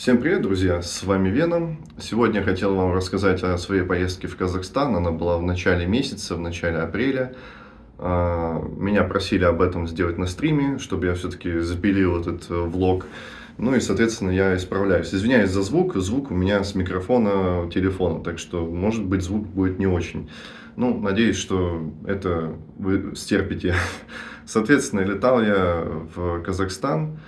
Всем привет, друзья! С вами Веном. Сегодня я хотел вам рассказать о своей поездке в Казахстан. Она была в начале месяца, в начале апреля. А, меня просили об этом сделать на стриме, чтобы я все-таки запилил этот э, влог. Ну и, соответственно, я исправляюсь. Извиняюсь за звук. Звук у меня с микрофона телефона, так что, может быть, звук будет не очень. Ну, надеюсь, что это вы стерпите. Соответственно, летал я в Казахстан.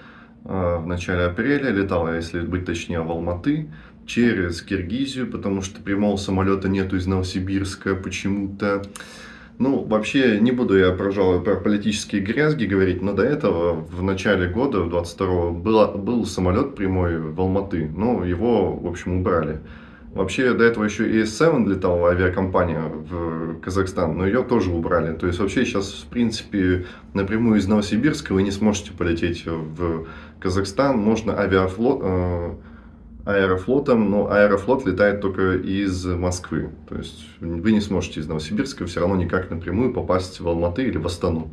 А, в начале апреля, летал я, если быть точнее, в Алматы, через Киргизию, потому что прямого самолета нету из Новосибирска почему-то. Ну, вообще, не буду я, пожалуй, про политические грязги говорить, но до этого, в начале года, в 22-го, был самолет прямой в Алматы, но его, в общем, убрали. Вообще, до этого еще и S7 летала авиакомпания в Казахстан, но ее тоже убрали. То есть, вообще, сейчас, в принципе, напрямую из Новосибирска вы не сможете полететь в Казахстан. Можно авиафлот, э, аэрофлотом, но аэрофлот летает только из Москвы. То есть, вы не сможете из Новосибирска все равно никак напрямую попасть в Алматы или в Астану.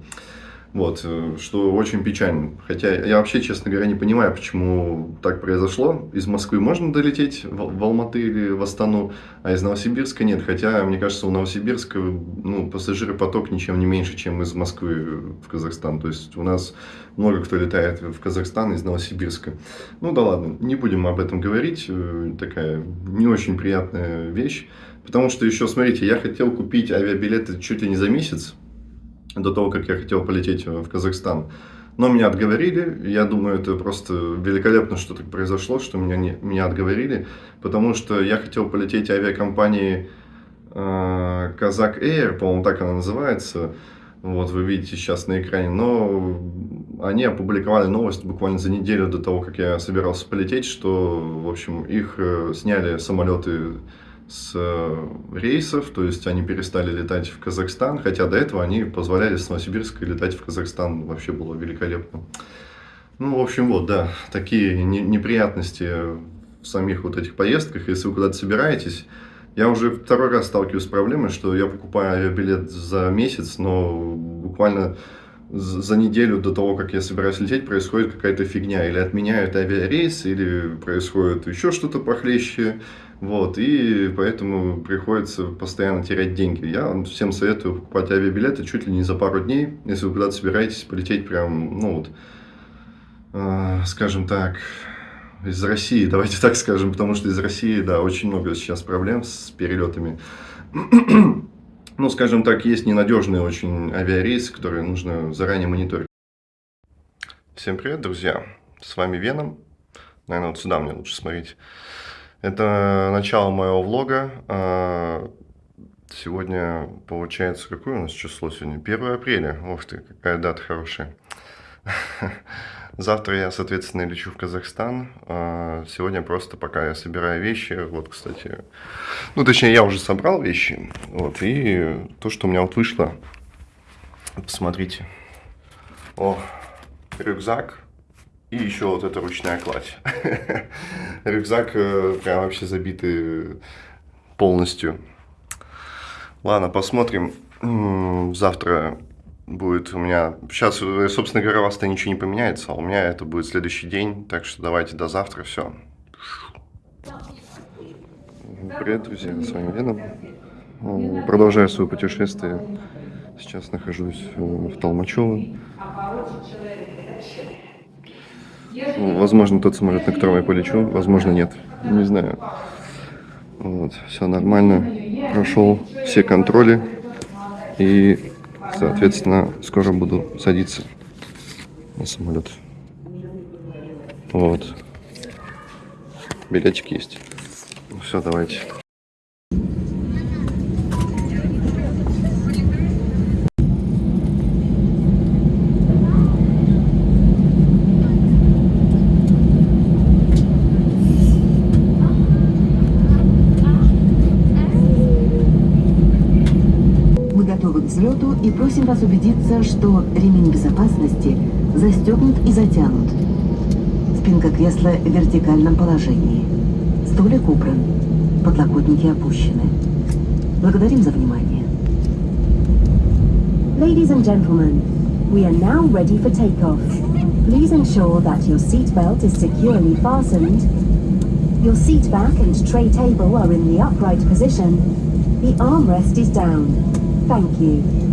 Вот, э, что очень печально. Хотя я вообще, честно говоря, не понимаю, почему так произошло. Из Москвы можно долететь в, в Алматы или в Астану, а из Новосибирска нет. Хотя, мне кажется, у Новосибирска ну, пассажиропоток ничем не меньше, чем из Москвы в Казахстан. То есть у нас много кто летает в Казахстан из Новосибирска. Ну да ладно, не будем об этом говорить. Э, такая не очень приятная вещь. Потому что еще, смотрите, я хотел купить авиабилеты чуть ли не за месяц до того, как я хотел полететь в Казахстан. Но меня отговорили, я думаю, это просто великолепно, что так произошло, что меня, не, меня отговорили, потому что я хотел полететь авиакомпании э, Казак Air, по-моему, так она называется, вот вы видите сейчас на экране, но они опубликовали новость буквально за неделю до того, как я собирался полететь, что, в общем, их э, сняли самолеты с э, рейсов, то есть они перестали летать в Казахстан, хотя до этого они позволяли с Новосибирска летать в Казахстан, вообще было великолепно. Ну, в общем, вот, да, такие неприятности в самих вот этих поездках, если вы куда-то собираетесь. Я уже второй раз сталкиваюсь с проблемой, что я покупаю авиабилет за месяц, но буквально за неделю до того, как я собираюсь лететь, происходит какая-то фигня. Или отменяют авиарейс, или происходит еще что-то похлеще. Вот, и поэтому приходится постоянно терять деньги. Я всем советую покупать авиабилеты чуть ли не за пару дней, если вы куда-то собираетесь полететь прям, ну вот, э, скажем так, из России, давайте так скажем, потому что из России, да, очень много сейчас проблем с перелетами. ну, скажем так, есть ненадежные очень авиарейсы, которые нужно заранее мониторить. Всем привет, друзья! С вами Веном. Наверное, вот сюда мне лучше смотреть. Это начало моего влога. А, сегодня, получается, какое у нас число сегодня? 1 апреля. Ух ты, какая дата хорошая. Завтра я, соответственно, лечу в Казахстан. А, сегодня просто пока я собираю вещи. Вот, кстати, ну, точнее, я уже собрал вещи. Вот, и то, что у меня вот вышло. Посмотрите. О, рюкзак и еще вот эта ручная кладь. Рюкзак э, прям вообще забитый полностью. Ладно, посмотрим. Завтра будет у меня... Сейчас, э, собственно говоря, у вас-то ничего не поменяется, а у меня это будет следующий день. Так что давайте до завтра. Все. Привет, друзья, с вами Веном. Продолжаю свое путешествие. Сейчас нахожусь э, в Толмачево. Возможно, тот самолет, на котором я полечу, возможно, нет. Не знаю. Вот, все нормально. Прошел все контроли. И, соответственно, скоро буду садиться на самолет. Вот. Билетик есть. Все, давайте. взлету и просим вас убедиться, что ремень безопасности застегнут и затянут. Спинка кресла в вертикальном положении. Столик убран. Подлокотники опущены. Благодарим за внимание. Ladies and gentlemen, we are now ready for takeoff. Please ensure that your seatbelt is securely fastened Your seat back and tray table are in the upright position. The armrest is down. Thank you.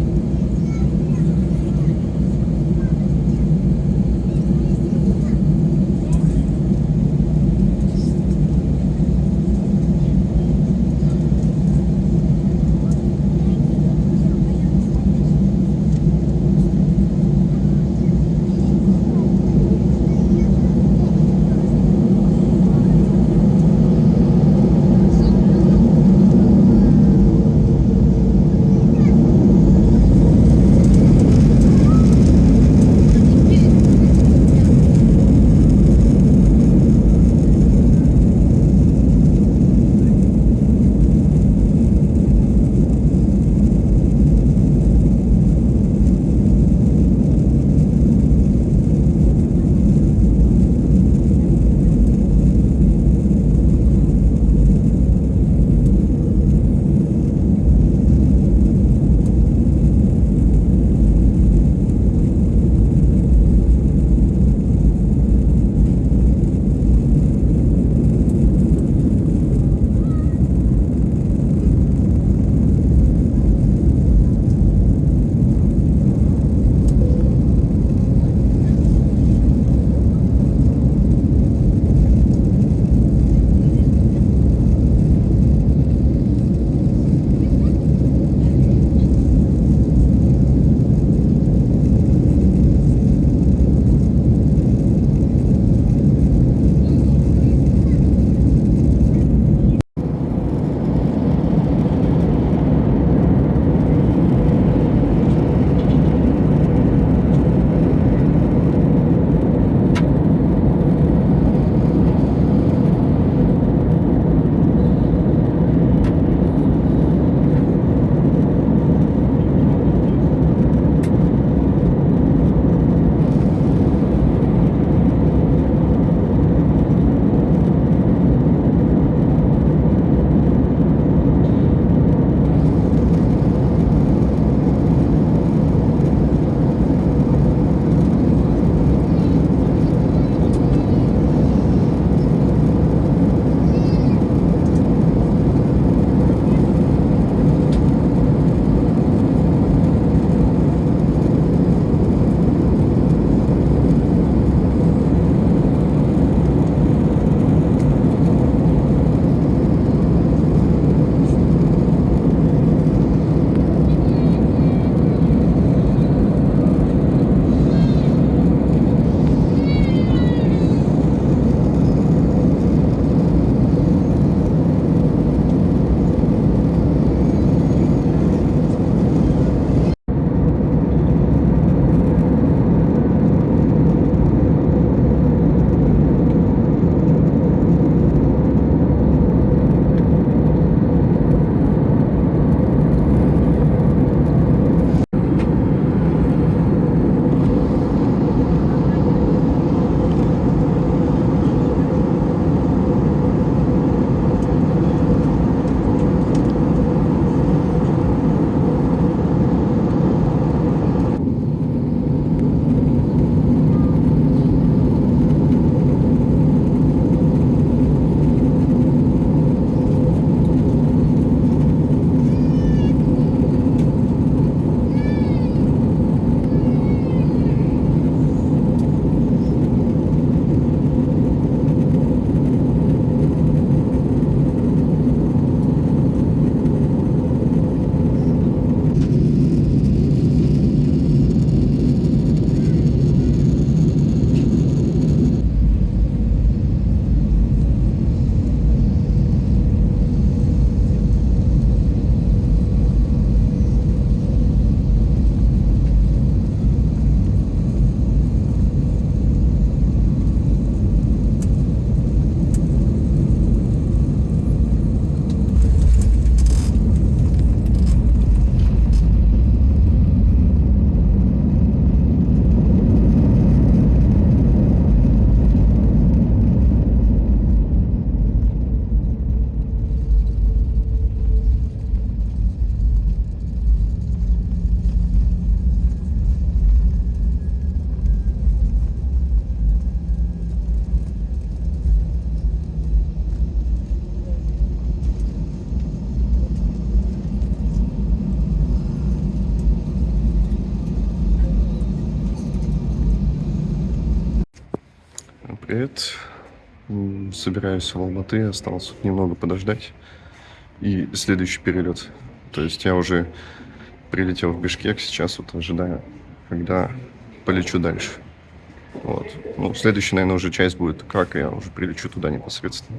Собираюсь в Алматы, осталось немного подождать. И следующий перелет. То есть я уже прилетел в Бишкек, сейчас вот ожидаю, когда полечу дальше. Вот. Ну, следующая, наверное, уже часть будет, как я уже прилечу туда непосредственно.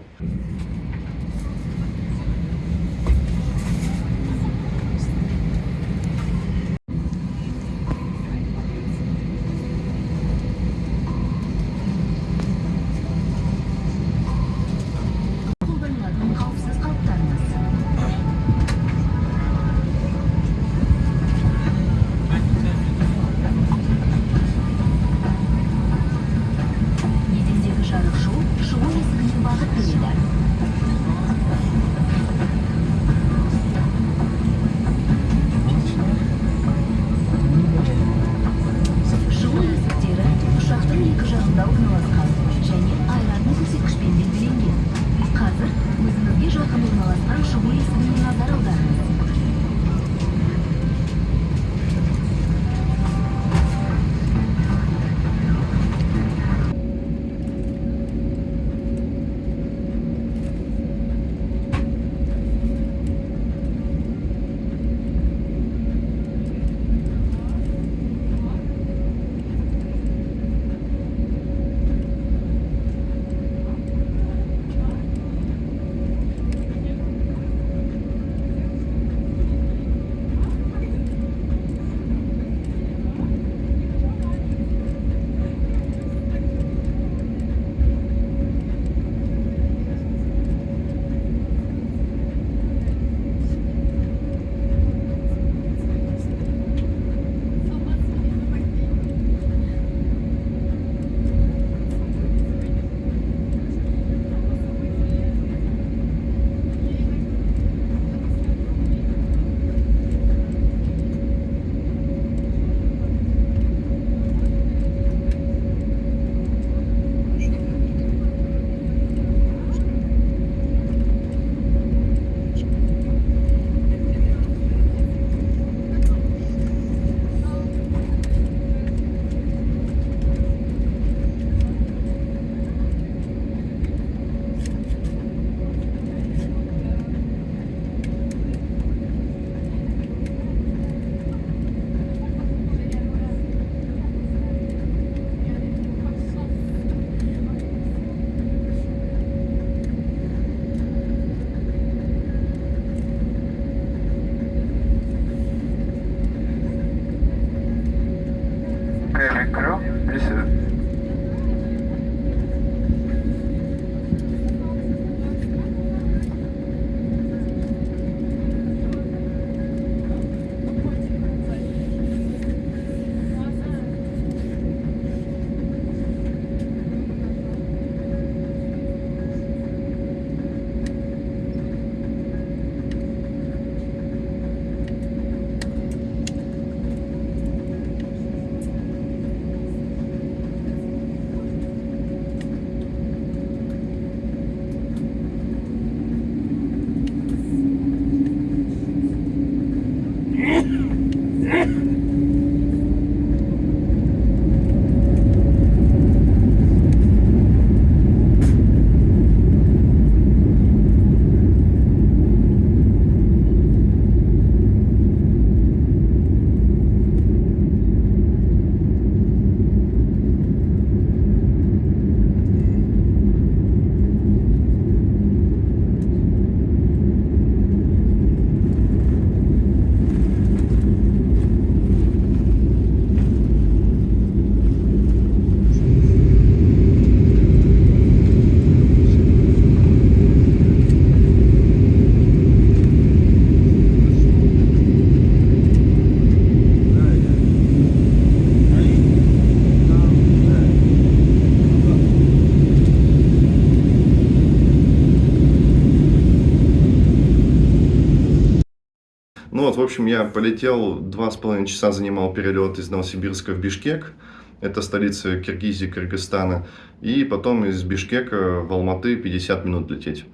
Общем, я полетел, два с половиной часа занимал перелет из Новосибирска в Бишкек. Это столица Киргизии, Кыргызстана. И потом из Бишкека в Алматы 50 минут лететь.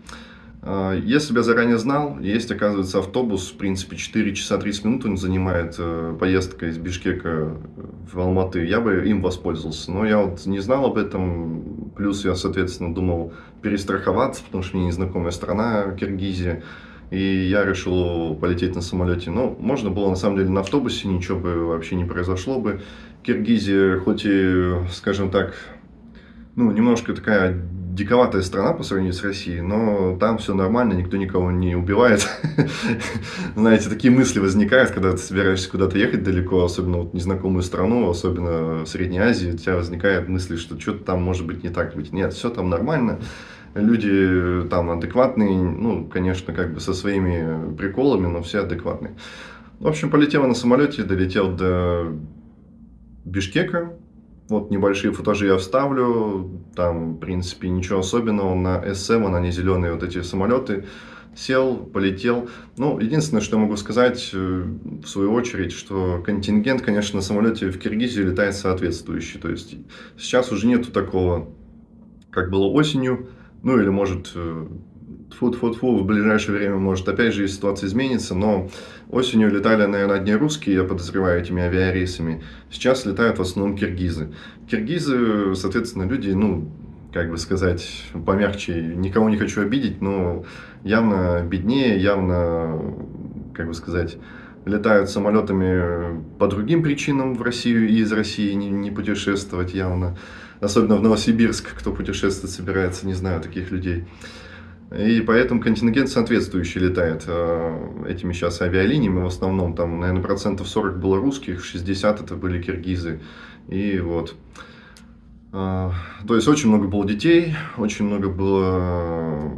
А, если бы я заранее знал, есть, оказывается, автобус, в принципе, 4 часа 30 минут он занимает э, поездка из Бишкека в Алматы, я бы им воспользовался. Но я вот не знал об этом, плюс я, соответственно, думал перестраховаться, потому что мне незнакомая страна, Киргизия, и я решил полететь на самолете. Но можно было, на самом деле, на автобусе, ничего бы вообще не произошло бы. Киргизия, хоть и, скажем так, ну, немножко такая диковатая страна по сравнению с Россией, но там все нормально, никто никого не убивает. Знаете, такие мысли возникают, когда ты собираешься куда-то ехать далеко, особенно вот незнакомую страну, особенно в Средней Азии, у тебя возникает мысли, что что-то там может быть не так быть. Нет, все там нормально. Люди там адекватные, ну, конечно, как бы со своими приколами, но все адекватные. В общем, полетел на самолете, долетел до Бишкека, вот небольшие футажи я вставлю, там, в принципе, ничего особенного, на S7, они зеленые вот эти самолеты, сел, полетел. Ну, единственное, что могу сказать, э, в свою очередь, что контингент, конечно, на самолете в Киргизию летает соответствующий, то есть сейчас уже нету такого, как было осенью, ну, или, может, э, Фу-фу-фу, в ближайшее время, может, опять же ситуация изменится, но осенью летали, наверное, одни русские, я подозреваю, этими авиарейсами. Сейчас летают в основном киргизы. Киргизы, соответственно, люди, ну, как бы сказать, помягче, никого не хочу обидеть, но явно беднее, явно, как бы сказать, летают самолетами по другим причинам в Россию и из России не, не путешествовать явно. Особенно в Новосибирск, кто путешествовать собирается, не знаю таких людей. И поэтому контингент соответствующий летает э, этими сейчас авиалиниями. В основном там, наверное, процентов 40 было русских, 60 это были киргизы. И вот. Э, то есть очень много было детей, очень много было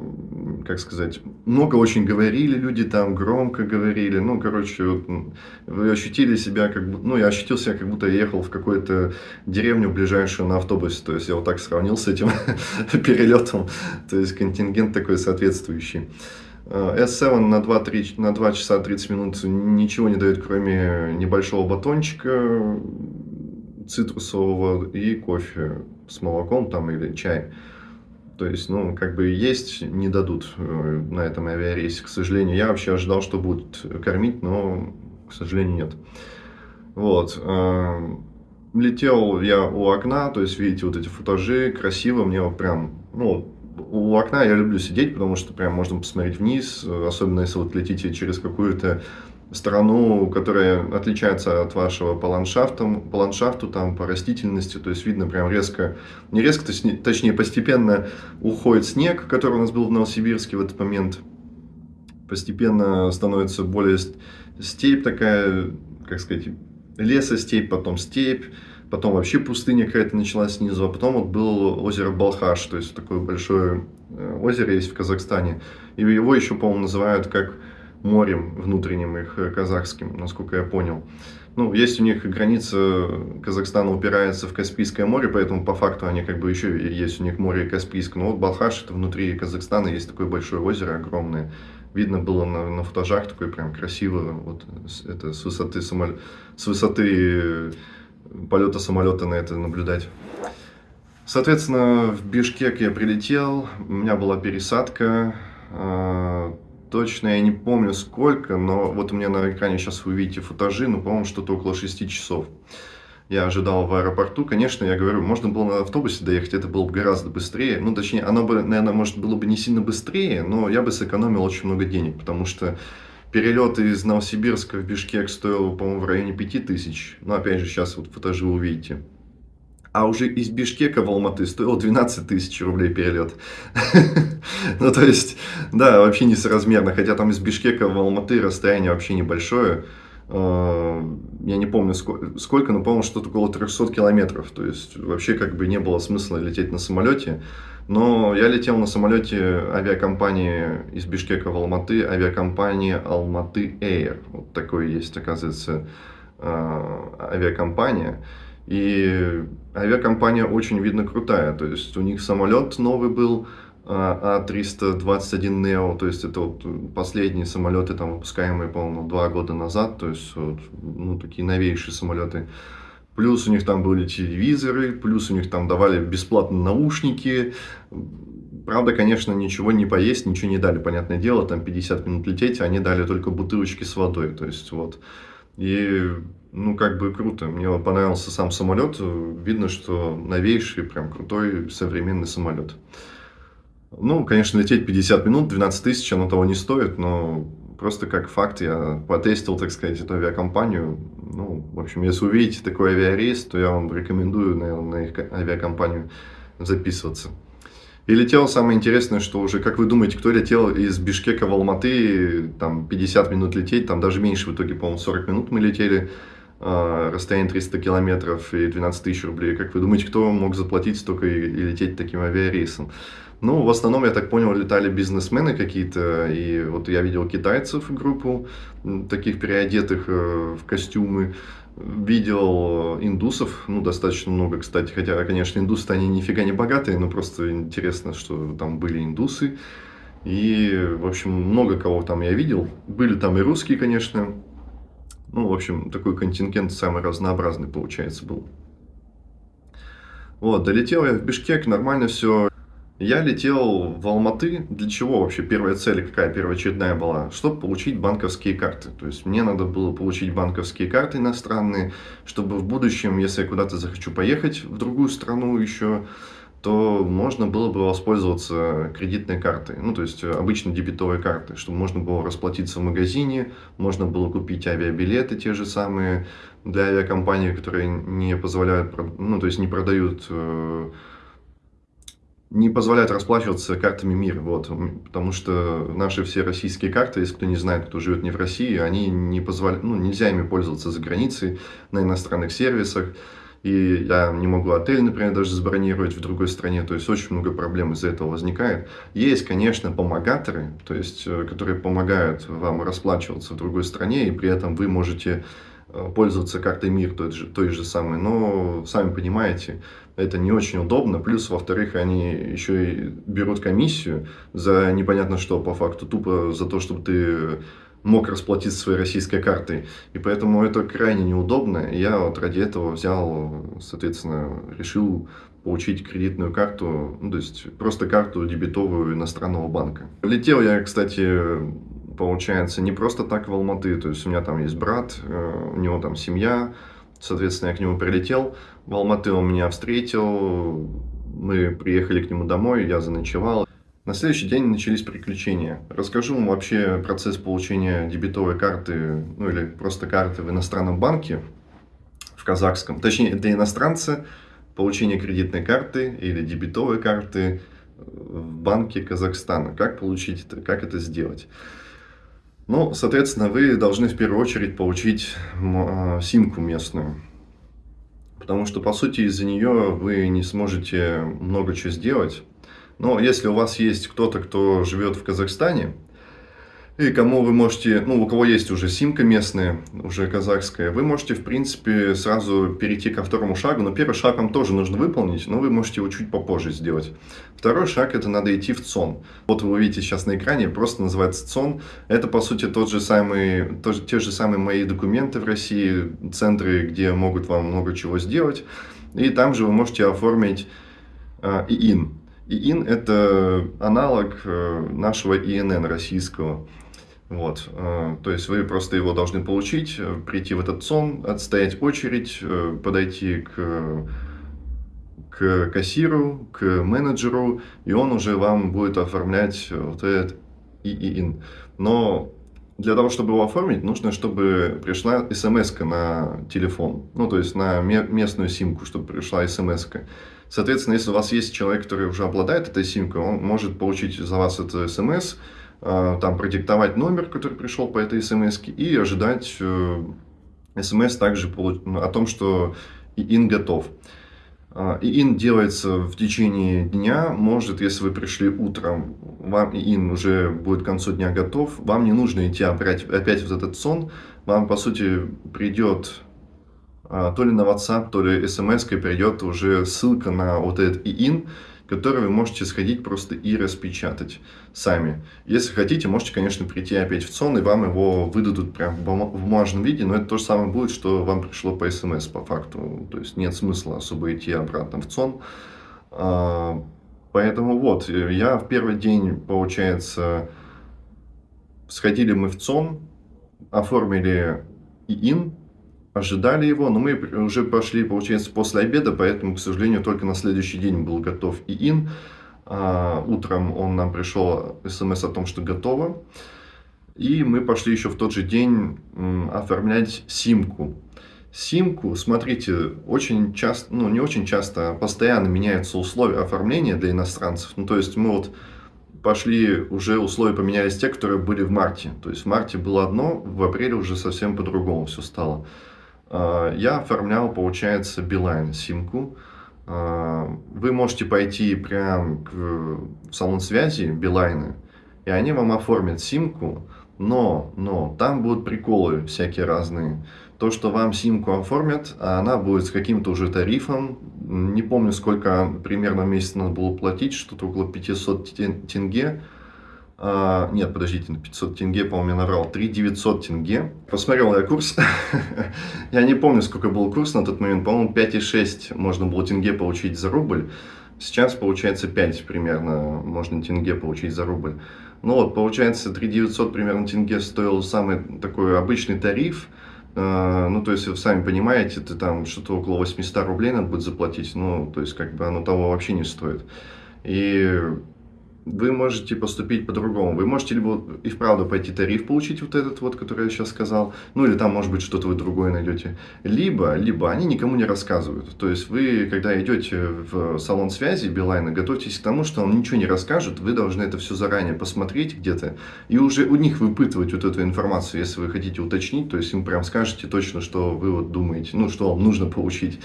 как сказать, много очень говорили люди там, громко говорили, ну, короче, вот, вы ощутили себя как бы, ну, я ощутил себя, как будто я ехал в какую-то деревню ближайшую на автобусе, то есть я вот так сравнил с этим перелетом, то есть контингент такой соответствующий. S7 на 2, 3, на 2 часа 30 минут ничего не дает, кроме небольшого батончика цитрусового и кофе с молоком там или чай. То есть, ну, как бы есть, не дадут э, на этом авиарейсе, к сожалению. Я вообще ожидал, что будут кормить, но, к сожалению, нет. Вот. Э, летел я у окна, то есть, видите, вот эти футажи, красиво, мне вот прям, ну, у окна я люблю сидеть, потому что прям можно посмотреть вниз, особенно если вот летите через какую-то страну, которая отличается от вашего по ландшафту, по ландшафту, там, по растительности, то есть видно прям резко, не резко, точнее постепенно уходит снег, который у нас был в Новосибирске в этот момент, постепенно становится более степь такая, как сказать, лесостепь, потом степь, потом вообще пустыня какая-то началась снизу, а потом вот было озеро Балхаш, то есть такое большое э, озеро есть в Казахстане, и его еще, по-моему, называют как морем внутренним их э, казахским, насколько я понял. Ну, есть у них граница Казахстана упирается в Каспийское море, поэтому по факту они как бы еще есть у них море Каспийское. Но вот Балхаш, это внутри Казахстана, есть такое большое озеро огромное. Видно было на, на футажах, такое прям красиво, вот это с высоты, самолет, с высоты э, полета самолета на это наблюдать. Соответственно, в Бишкек я прилетел, у меня была пересадка, а, Точно я не помню сколько, но вот у меня на экране сейчас вы видите футажи, ну, по-моему, что-то около 6 часов. Я ожидал в аэропорту, конечно, я говорю, можно было на автобусе доехать, это было бы гораздо быстрее. Ну, точнее, оно бы, наверное, может, было бы не сильно быстрее, но я бы сэкономил очень много денег, потому что перелет из Новосибирска в Бишкек стоил, по-моему, в районе 5000. Но, опять же, сейчас вот футажи увидите а уже из Бишкека в Алматы стоил 12 тысяч рублей перелет. Ну, то есть, да, вообще несоразмерно, хотя там из Бишкека в Алматы расстояние вообще небольшое. Э, я не помню сколько, но, по-моему, что-то около 300 километров. То есть, вообще как бы не было смысла лететь на самолете. Но я летел на самолете авиакомпании из Бишкека в Алматы, авиакомпании Алматы Air. Вот такой есть, оказывается, э, авиакомпания. И авиакомпания очень, видно, крутая. То есть у них самолет новый был, А321 Neo, то есть это вот последние самолеты, там, выпускаемые, по-моему, два года назад, то есть вот, ну, такие новейшие самолеты. Плюс у них там были телевизоры, плюс у них там давали бесплатно наушники, Правда, конечно, ничего не поесть, ничего не дали, понятное дело, там 50 минут лететь, они дали только бутылочки с водой, то есть вот. И, ну, как бы круто, мне понравился сам самолет, видно, что новейший, прям крутой современный самолет. Ну, конечно, лететь 50 минут, 12 тысяч, оно того не стоит, но просто как факт я потестил, так сказать, эту авиакомпанию. Ну, в общем, если увидите такой авиарейс, то я вам рекомендую, наверное, на их авиакомпанию записываться. И летел самое интересное, что уже, как вы думаете, кто летел из Бишкека в Алматы, там 50 минут лететь, там даже меньше, в итоге, по-моему, 40 минут мы летели, расстояние 300 километров и 12 тысяч рублей. Как вы думаете, кто мог заплатить столько и, и лететь таким авиарейсом? Ну, в основном, я так понял, летали бизнесмены какие-то, и вот я видел китайцев группу, таких переодетых э, в костюмы, видел индусов, ну, достаточно много, кстати, хотя, конечно, индусы они нифига не богатые, но просто интересно, что там были индусы, и, в общем, много кого там я видел, были там и русские, конечно, ну, в общем, такой контингент самый разнообразный, получается, был. Вот, долетел я в Бишкек, нормально все, я летел в Алматы. Для чего вообще? Первая цель какая первоочередная была? Чтобы получить банковские карты. То есть мне надо было получить банковские карты иностранные, чтобы в будущем, если я куда-то захочу поехать в другую страну еще, то можно было бы воспользоваться кредитной картой, ну, то есть обычной дебетовой картой, чтобы можно было расплатиться в магазине, можно было купить авиабилеты те же самые для авиакомпаний, которые не позволяют, ну, то есть не продают э, не позволяет расплачиваться картами МИР, вот, потому что наши все российские карты, если кто не знает, кто живет не в России, они не позволяют, ну, нельзя ими пользоваться за границей, на иностранных сервисах, и я не могу отель, например, даже забронировать в другой стране, то есть очень много проблем из-за этого возникает. Есть, конечно, помогаторы, то есть, э, которые помогают вам расплачиваться в другой стране, и при этом вы можете Э, пользоваться картой МИР той же, той же самой, но сами понимаете, это не очень удобно. Плюс, во-вторых, они еще и берут комиссию за непонятно что, по факту, тупо за то, чтобы ты мог расплатиться своей российской картой. И поэтому это крайне неудобно. Я вот ради этого взял, соответственно, решил получить кредитную карту, ну, то есть просто карту дебетовую иностранного банка. Летел я, кстати, получается, не просто так в Алматы. То есть у меня там есть брат, э, у него там семья, соответственно, я к нему прилетел. В Алматы он меня встретил, мы приехали к нему домой, я заночевал. На следующий день начались приключения. Расскажу вам вообще процесс получения дебетовой карты, ну или просто карты в иностранном банке, в казахском. Точнее, для иностранца получение кредитной карты или дебетовой карты в банке Казахстана. Как получить это, как это сделать? Ну, соответственно, вы должны в первую очередь получить а, симку местную. Потому что, по сути, из-за нее вы не сможете много чего сделать. Но если у вас есть кто-то, кто живет в Казахстане, и кому вы можете, ну, у кого есть уже симка местная, уже казахская, вы можете, в принципе, сразу перейти ко второму шагу. Но первый шаг вам тоже нужно выполнить, но вы можете его чуть попозже сделать. Второй шаг, это надо идти в ЦОН. Вот вы видите сейчас на экране, просто называется ЦОН. Это, по сути, тот же самый, тот, те же самые мои документы в России, центры, где могут вам много чего сделать. И там же вы можете оформить э, ИИН. ИИН – это аналог э, нашего ИНН российского. Вот, э, то есть вы просто его должны получить, э, прийти в этот сон, отстоять очередь, подойти к, к кассиру, к менеджеру, и он уже вам будет оформлять вот этот ИИН. Но для того, чтобы его оформить, нужно, чтобы пришла смс на телефон, ну, то есть на местную симку, чтобы пришла смс -ка. Соответственно, если у вас есть человек, который уже обладает этой симкой, он может получить за вас эту смс, а, там продиктовать номер, который пришел по этой смс, и ожидать э, смс также о том, что ИИН готов. А, ИИН делается в течение дня, может, если вы пришли утром, вам ИИН уже будет к концу дня готов, вам не нужно идти опять, опять в этот сон, вам, по сути, придет то ли на WhatsApp, то ли смс придет уже ссылка на вот этот ИИН, который вы можете сходить просто и распечатать сами. Если хотите, можете, конечно, прийти опять в ЦОН, и вам его выдадут прям в бумажном виде, но это то же самое будет, что вам пришло по смс по факту. То есть нет смысла особо идти обратно в ЦОН. А, Поэтому вот, я в первый день, получается, сходили мы в ЦОН, оформили ИИН, ожидали его, но мы уже пошли, получается, после обеда, поэтому, к сожалению, только на следующий день был готов ИИН. А, утром он нам пришел смс о том, что готово. И мы пошли еще в тот же день оформлять симку. Симку, смотрите, очень часто, ну не очень часто, а постоянно меняются условия оформления для иностранцев. Ну то есть мы вот пошли, уже условия поменялись те, которые были в марте. То есть в марте было одно, в апреле уже совсем по-другому все стало. А, я оформлял, получается, Билайн симку. А, вы можете пойти прям в салон связи Билайны, и они вам оформят симку, но, но, там будут приколы всякие разные. То, что вам симку оформят, а она будет с каким-то уже тарифом. Не помню, сколько примерно месяц надо было платить, что-то около 500 тенге. А, нет, подождите, на 500 тенге, по-моему, я наврал. 3 900 тенге. Посмотрел я курс. я не помню, сколько был курс на тот момент. По-моему, 5,6 можно было тенге получить за рубль. Сейчас, получается, 5 примерно можно тенге получить за рубль. Ну вот, получается, 3 900 примерно тенге стоил самый такой обычный тариф. А, ну, то есть, вы сами понимаете, это там что-то около 800 рублей надо будет заплатить. Ну, то есть, как бы оно того вообще не стоит. И вы можете поступить по-другому. Вы можете либо и вправду пойти тариф получить вот этот вот, который я сейчас сказал, ну или там может быть что-то вы другое найдете. Либо, либо они никому не рассказывают. То есть вы, когда идете в салон связи Билайна, готовьтесь к тому, что он ничего не расскажет, вы должны это все заранее посмотреть где-то и уже у них выпытывать вот эту информацию, если вы хотите уточнить, то есть им прям скажете точно, что вы вот думаете, ну что вам нужно получить.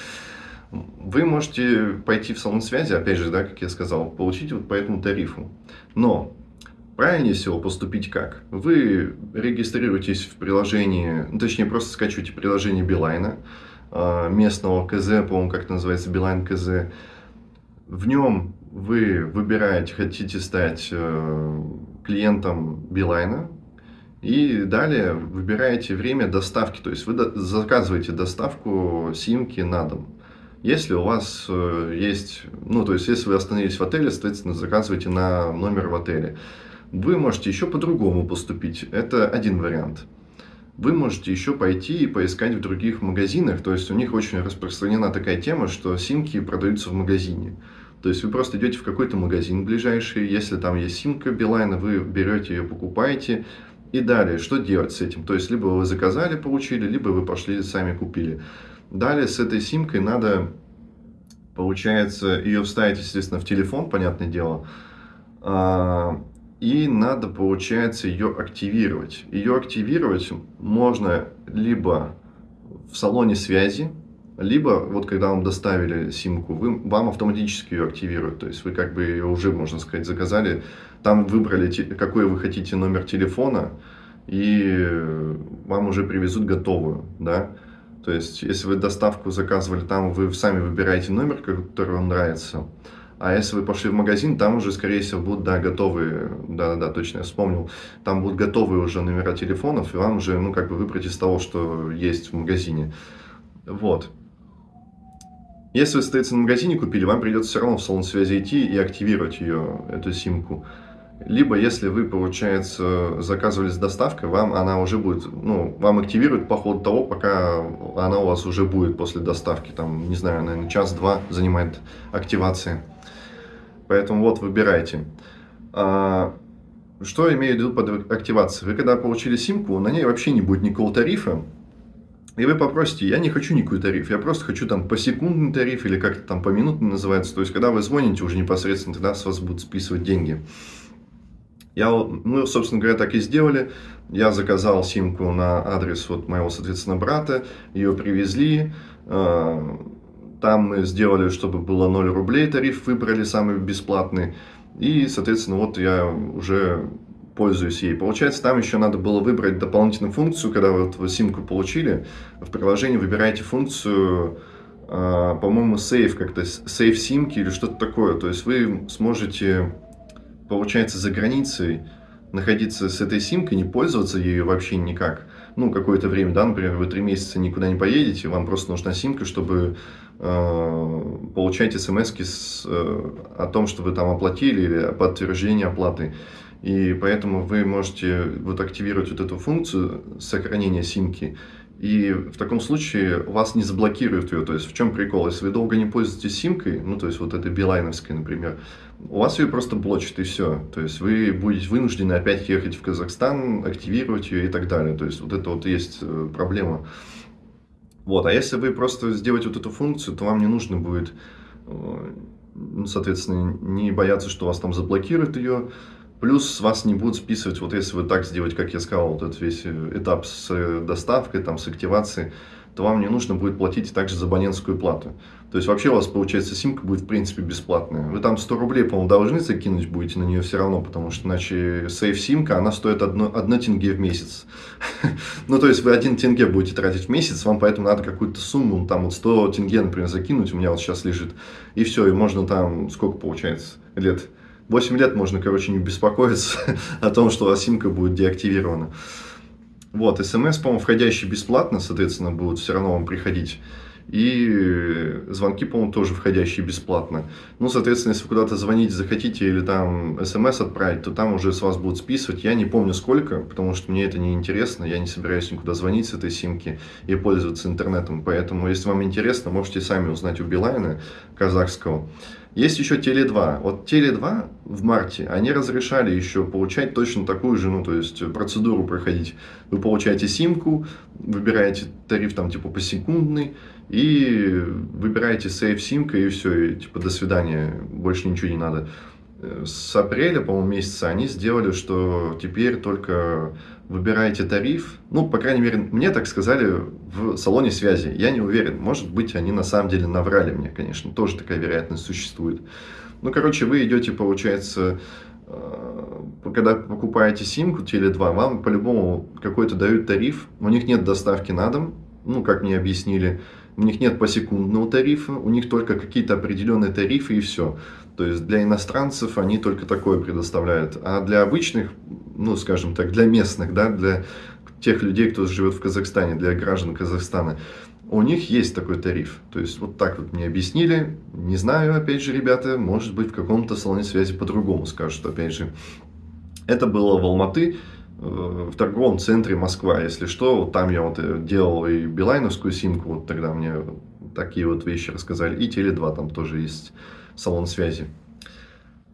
Вы можете пойти в салон связи, опять же, да, как я сказал, получить вот по этому тарифу. Но правильнее всего поступить как? Вы регистрируетесь в приложении, ну, точнее, просто скачиваете приложение Билайна, а, местного КЗ, по-моему, как это называется, Билайн КЗ. В нем вы выбираете, хотите стать э, клиентом Билайна, и далее выбираете время доставки, то есть вы заказываете доставку симки на дом. Если у вас э, есть, ну, то есть, если вы остановились в отеле, соответственно, заказывайте на номер в отеле. Вы можете еще по-другому поступить. Это один вариант. Вы можете еще пойти и поискать в других магазинах. То есть, у них очень распространена такая тема, что симки продаются в магазине. То есть, вы просто идете в какой-то магазин ближайший. Если там есть симка Билайна, вы берете ее, покупаете. И далее, что делать с этим? То есть, либо вы заказали, получили, либо вы пошли сами купили. Далее с этой симкой надо, получается, ее вставить, естественно, в телефон, понятное дело. А, и надо, получается, ее активировать. Ее активировать можно либо в салоне связи, либо вот когда вам доставили симку, вы, вам автоматически ее активируют. То есть вы как бы ее уже, можно сказать, заказали. Там выбрали, какой вы хотите номер телефона, и вам уже привезут готовую, да. То есть, если вы доставку заказывали там, вы сами выбираете номер, который вам нравится. А если вы пошли в магазин, там уже, скорее всего, будут, да, готовые, да-да-да, точно, я вспомнил, там будут готовые уже номера телефонов, и вам уже, ну, как бы выбрать из того, что есть в магазине. Вот. Если вы, соответственно, в магазине купили, вам придется все равно в салон связи идти и активировать ее, эту симку. Либо, если вы, получается, заказывали с доставкой, вам она уже будет, ну, вам активируют по ходу того, пока она у вас уже будет после доставки. Там, не знаю, наверное, час-два занимает активация. Поэтому вот, выбирайте. А, что имею в виду под активацией? Вы когда получили симку, на ней вообще не будет никакого тарифа. И вы попросите, я не хочу никакой тариф, я просто хочу там посекундный тариф или как-то там поминутный называется. То есть, когда вы звоните уже непосредственно, тогда с вас будут списывать деньги. Я, мы, собственно говоря, так и сделали. Я заказал симку на адрес вот моего, соответственно, брата. Ее привезли. А, там мы сделали, чтобы было 0 рублей тариф, выбрали самый бесплатный. И, соответственно, вот я уже пользуюсь ей. Получается, там еще надо было выбрать дополнительную функцию, когда вот вы симку получили, в приложении выбираете функцию, а, по-моему, сейф как-то, сейф симки или что-то такое. То есть вы сможете получается, за границей находиться с этой симкой, не пользоваться ею вообще никак, ну, какое-то время, да, например, вы три месяца никуда не поедете, вам просто нужна симка, чтобы э, получать смс э, о том, что вы там оплатили или подтверждение оплаты. И поэтому вы можете вот активировать вот эту функцию сохранения симки, и в таком случае вас не заблокируют ее. То есть в чем прикол? Если вы долго не пользуетесь симкой, ну то есть вот этой билайновской, например, у вас ее просто блочит и все. То есть вы будете вынуждены опять ехать в Казахстан, активировать ее и так далее. То есть вот это вот есть э, проблема. Вот, а если вы просто сделаете вот эту функцию, то вам не нужно будет, э, ну, соответственно, не бояться, что вас там заблокируют ее, Плюс вас не будут списывать, вот если вы так сделать, как я сказал, вот этот весь э, этап с доставкой, там, с активацией, то вам не нужно будет платить также за абонентскую плату. То есть вообще у вас получается симка будет в принципе бесплатная. Вы там 100 рублей, по-моему, должны закинуть будете на нее все равно, потому что иначе сейф симка, она стоит 1, 1 тенге в месяц. ну то есть вы 1 тенге будете тратить в месяц, вам поэтому надо какую-то сумму, ну, там вот 100 тенге, например, закинуть, у меня вот сейчас лежит, и все, и можно там, сколько получается, лет 8 лет можно, короче, не беспокоиться о том, что симка будет деактивирована. Вот, смс, по-моему, входящие бесплатно, соответственно, будут все равно вам приходить. И звонки, по-моему, тоже входящие бесплатно. Ну, соответственно, если куда-то звонить захотите или там смс отправить, то там уже с вас будут списывать. Я не помню сколько, потому что мне это не интересно. Я не собираюсь никуда звонить с этой симки и пользоваться интернетом. Поэтому, если вам интересно, можете сами узнать у Билайна казахского. Есть еще Теле2. Вот Теле2 в марте, они разрешали еще получать точно такую же, ну, то есть процедуру проходить. Вы получаете симку, выбираете тариф там типа посекундный, и выбираете сейф симка, и все, и типа до свидания, больше ничего не надо. С апреля, по-моему, месяца они сделали, что теперь только выбираете тариф. Ну, по крайней мере, мне так сказали в салоне связи. Я не уверен. Может быть, они на самом деле наврали мне, конечно. Тоже такая вероятность существует. Ну, короче, вы идете, получается, э, когда покупаете симку Теле2, вам по-любому какой-то дают тариф. У них нет доставки на дом, ну, как мне объяснили. У них нет посекундного тарифа, у них только какие-то определенные тарифы и все. То есть для иностранцев они только такое предоставляют. А для обычных, ну скажем так, для местных, да, для тех людей, кто живет в Казахстане, для граждан Казахстана, у них есть такой тариф. То есть вот так вот мне объяснили. Не знаю, опять же, ребята, может быть в каком-то салоне связи по-другому скажут, опять же. Это было в Алматы, э, в торговом центре Москва, если что. Вот там я вот э, делал и билайновскую симку, вот тогда мне такие вот вещи рассказали. И Теле2 там тоже есть салон связи.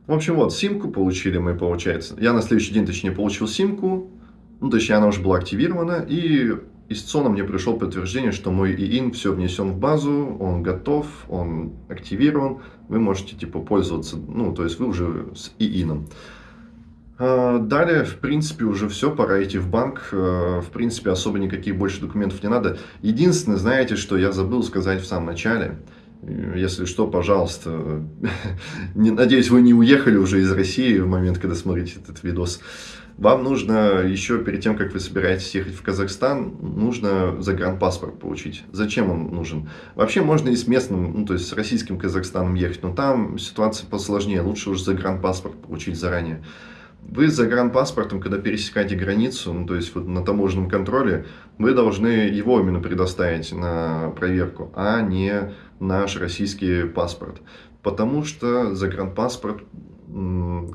В общем, вот, симку получили мы, получается. Я на следующий день, точнее, получил симку. Ну, точнее, она уже была активирована. И из ЦОНа мне пришло подтверждение, что мой ИИН все внесен в базу, он готов, он активирован. Вы можете, типа, пользоваться, ну, то есть вы уже с ИИНом. А, далее, в принципе, уже все, пора идти в банк. А, в принципе, особо никаких больше документов не надо. Единственное, знаете, что я забыл сказать в самом начале – если что, пожалуйста, не, надеюсь, вы не уехали уже из России в момент, когда смотрите этот видос. Вам нужно еще перед тем, как вы собираетесь ехать в Казахстан, нужно загранпаспорт получить. Зачем он нужен? Вообще можно и с местным, ну то есть с российским Казахстаном ехать, но там ситуация посложнее. Лучше уже загранпаспорт получить заранее. Вы с загранпаспортом, когда пересекаете границу, ну, то есть вот на таможенном контроле, вы должны его именно предоставить на проверку, а не наш российский паспорт. Потому что загранпаспорт,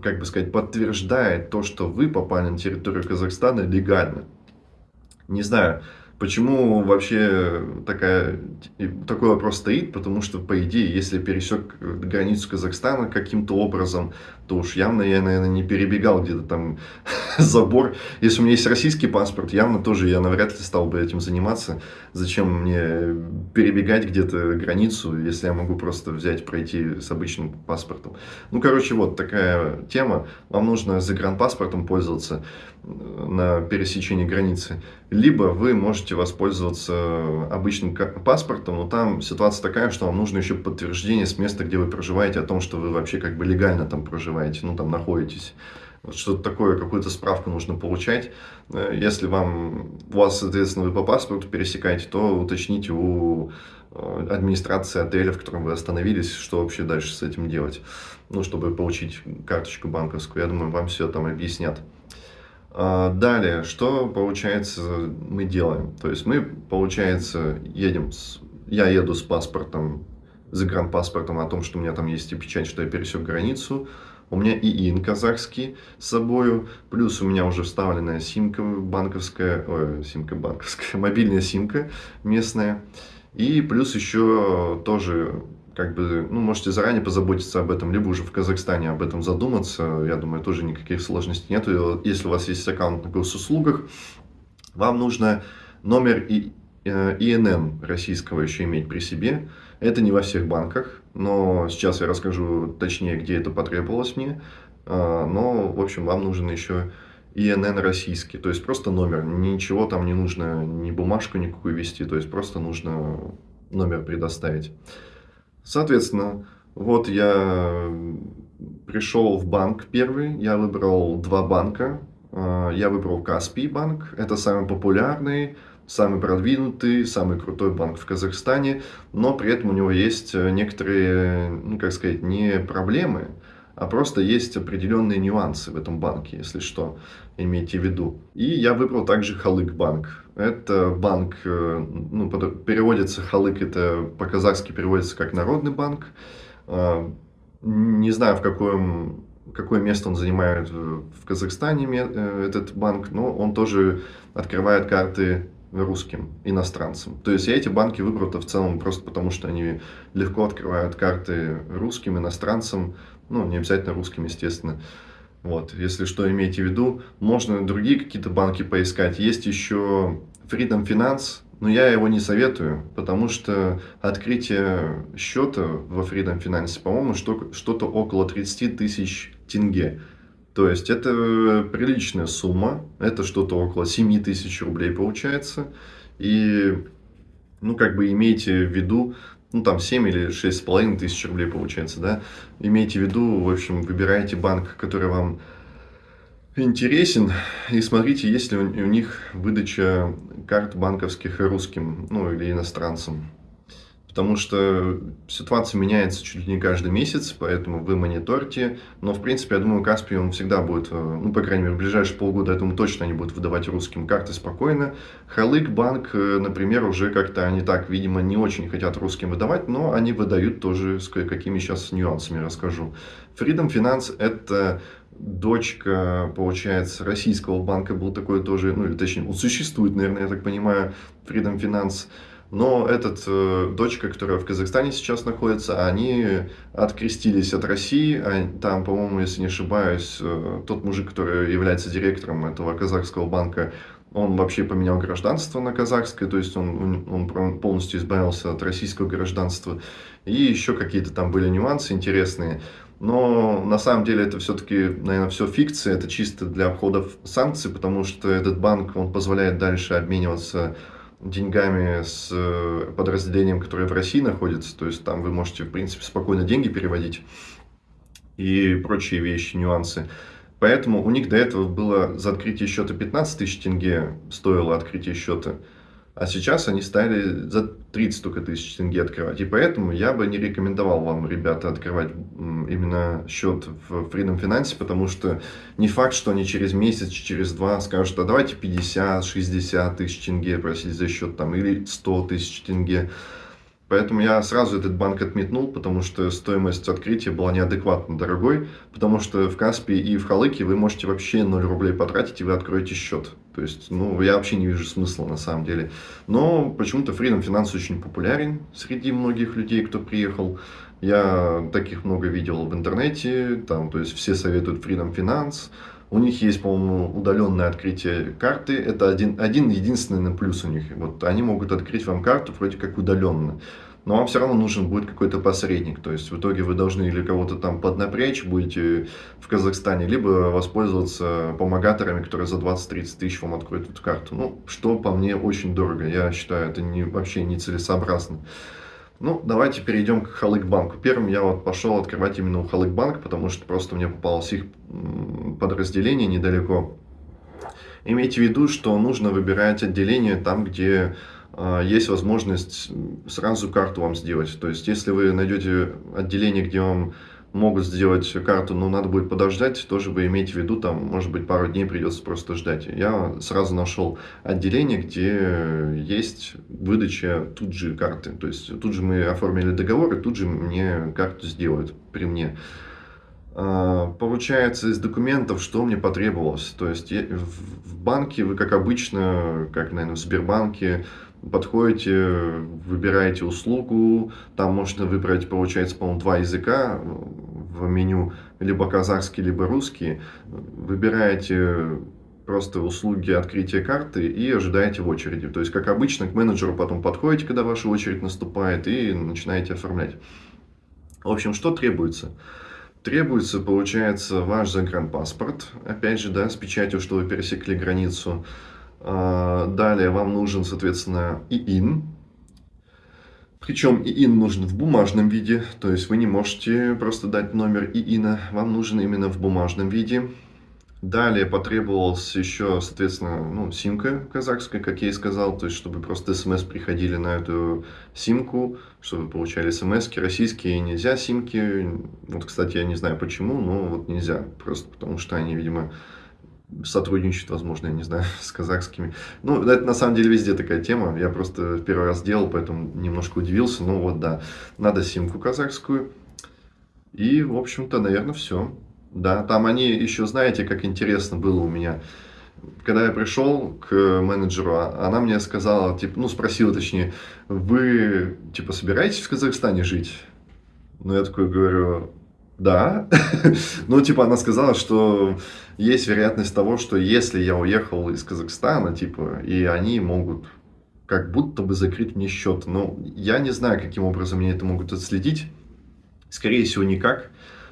как бы сказать, подтверждает то, что вы попали на территорию Казахстана легально. Не знаю, Почему вообще такая, такой вопрос стоит? Потому что, по идее, если пересек границу Казахстана каким-то образом, то уж явно я, наверное, не перебегал где-то там забор. Если у меня есть российский паспорт, явно тоже я навряд ли стал бы этим заниматься. Зачем мне перебегать где-то границу, если я могу просто взять, пройти с обычным паспортом? Ну, короче, вот такая тема. Вам нужно загранпаспортом пользоваться на пересечении границы, либо вы можете воспользоваться обычным паспортом, но там ситуация такая, что вам нужно еще подтверждение с места, где вы проживаете, о том, что вы вообще как бы легально там проживаете, ну там находитесь. Что-то такое, какую-то справку нужно получать. Э, если вам, у вас, соответственно, вы по паспорту пересекаете, то уточните у э, администрации отеля, в котором вы остановились, что вообще дальше с этим делать, ну, чтобы получить карточку банковскую. Я думаю, вам все там объяснят. А, далее, что получается мы делаем? То есть мы, получается, едем, с, я еду с паспортом, загранпаспортом о том, что у меня там есть и печать, что я пересек границу. У меня ИИН казахский с собой, плюс у меня уже вставленная симка банковская, ой, симка банковская, мобильная симка местная. И плюс еще тоже как бы, ну, можете заранее позаботиться об этом, либо уже в Казахстане об этом задуматься. Я думаю, тоже никаких сложностей нет. Если у вас есть аккаунт на госуслугах, вам нужно номер и, э, ИНН российского еще иметь при себе. Это не во всех банках, но сейчас я расскажу точнее, где это потребовалось мне. А, но, в общем, вам нужен еще ИНН российский, то есть просто номер, ничего там не нужно, ни бумажку никакую вести, то есть просто нужно номер предоставить. Соответственно, вот я пришел в банк первый, я выбрал два банка. А, я выбрал Каспий банк, это самый популярный, самый продвинутый, самый крутой банк в Казахстане, но при этом у него есть некоторые, ну как сказать, не проблемы, а просто есть определенные нюансы в этом банке, если что, имейте в виду. И я выбрал также Халык банк. Это банк, э, ну, переводится Халык, это по-казахски переводится как Народный банк. А, не знаю, в каком, какое место он занимает в Казахстане, э, этот банк, но он тоже открывает карты русским, иностранцам. То есть я эти банки выбрал-то в целом просто потому, что они легко открывают карты русским, иностранцам, ну, не обязательно русским, естественно. Вот, если что, имейте в виду. Можно другие какие-то банки поискать. Есть еще Freedom Finance, но я его не советую, потому что открытие счета во Freedom Finance, по-моему, что-то около 30 тысяч тенге. То есть это приличная сумма, это что-то около 7 тысяч рублей получается. И, ну, как бы имейте в виду, ну, там 7 или 6,5 тысяч рублей получается, да. Имейте в виду, в общем, выбирайте банк, который вам интересен, и смотрите, есть ли у них выдача карт банковских русским, ну, или иностранцам потому что ситуация меняется чуть ли не каждый месяц, поэтому вы мониторьте. Но, в принципе, я думаю, Каспий, он всегда будет, э, ну, по крайней мере, в ближайшие полгода, я думаю, точно они будут выдавать русским карты спокойно. Халык банк, э, например, уже как-то они так, видимо, не очень хотят русским выдавать, но они выдают тоже с какими сейчас нюансами расскажу. Freedom Finance – это дочка, получается, российского банка, был такой тоже, ну, или точнее, он существует, наверное, я так понимаю, Freedom Finance – но этот э, дочка, которая в Казахстане сейчас находится, они открестились от России. А там, по-моему, если не ошибаюсь, э, тот мужик, который является директором этого казахского банка, он вообще поменял гражданство на казахское, то есть он, он полностью избавился от российского гражданства. И еще какие-то там были нюансы интересные. Но на самом деле это все-таки, наверное, все фикция, это чисто для обхода санкций, потому что этот банк, он позволяет дальше обмениваться деньгами с э, подразделением, которое в России находится. То есть там вы можете, в принципе, спокойно деньги переводить и прочие вещи, нюансы. Поэтому у них до этого было за открытие счета 15 тысяч тенге стоило открытие счета. А сейчас они стали за 30 только тысяч тенге открывать. И поэтому я бы не рекомендовал вам, ребята, открывать именно счет в Freedom Finance, потому что не факт, что они через месяц, через два скажут, а давайте 50-60 тысяч тенге просить за счет там, или 100 тысяч тенге. Поэтому я сразу этот банк отметнул, потому что стоимость открытия была неадекватно дорогой, потому что в Каспии и в Халыке вы можете вообще 0 рублей потратить, и вы откроете счет. То есть, ну, я вообще не вижу смысла на самом деле. Но почему-то Freedom Finance очень популярен среди многих людей, кто приехал. Я таких много видел в интернете, там, то есть все советуют Freedom Finance. У них есть, по-моему, удаленное открытие карты. Это один, один единственный плюс у них. Вот они могут открыть вам карту вроде как удаленно. Но вам все равно нужен будет какой-то посредник. То есть в итоге вы должны или кого-то там поднапрячь будете в Казахстане, либо воспользоваться помогаторами, которые за 20-30 тысяч вам откроют эту карту. Ну, что по мне очень дорого. Я считаю, это не, вообще нецелесообразно. Ну, давайте перейдем к Халык-банку. Первым я вот пошел открывать именно у Халык-банк, потому что просто мне попалось их подразделение недалеко. Имейте в виду, что нужно выбирать отделение там, где есть возможность сразу карту вам сделать. То есть, если вы найдете отделение, где вам могут сделать карту, но надо будет подождать, тоже вы имейте в виду, там, может быть, пару дней придется просто ждать. Я сразу нашел отделение, где есть выдача тут же карты. То есть тут же мы оформили договор, и тут же мне карту сделают при мне. А, получается, из документов, что мне потребовалось. То есть в банке вы, как обычно, как, наверное, в Сбербанке, подходите, выбираете услугу, там можно выбрать, получается, по-моему, два языка в меню, либо казахский, либо русский. Выбираете просто услуги открытия карты и ожидаете в очереди. То есть, как обычно, к менеджеру потом подходите, когда ваша очередь наступает, и начинаете оформлять. В общем, что требуется? Требуется, получается, ваш загранпаспорт, опять же, да, с печатью, что вы пересекли границу. А, далее вам нужен, соответственно, ИИН. Причем ИИН нужен в бумажном виде, то есть вы не можете просто дать номер ИИНа, вам нужен именно в бумажном виде. Далее потребовалась еще, соответственно, ну, симка казахская, как я и сказал, то есть чтобы просто смс приходили на эту симку, чтобы получали смс -ки. Российские нельзя симки, вот, кстати, я не знаю почему, но вот нельзя, просто потому что они, видимо, сотрудничают, возможно, я не знаю, с казахскими. Ну, это на самом деле везде такая тема, я просто первый раз делал, поэтому немножко удивился, ну вот, да, надо симку казахскую. И, в общем-то, наверное, все. Да, там они еще, знаете, как интересно было у меня. Когда я пришел к менеджеру, а, она мне сказала, типа, ну, спросила точнее, вы, типа, собираетесь в Казахстане жить? Ну, я такой говорю, да. ну, типа, она сказала, что есть вероятность того, что если я уехал из Казахстана, типа, и они могут как будто бы закрыть мне счет. Но я не знаю, каким образом мне это могут отследить. Скорее всего, никак.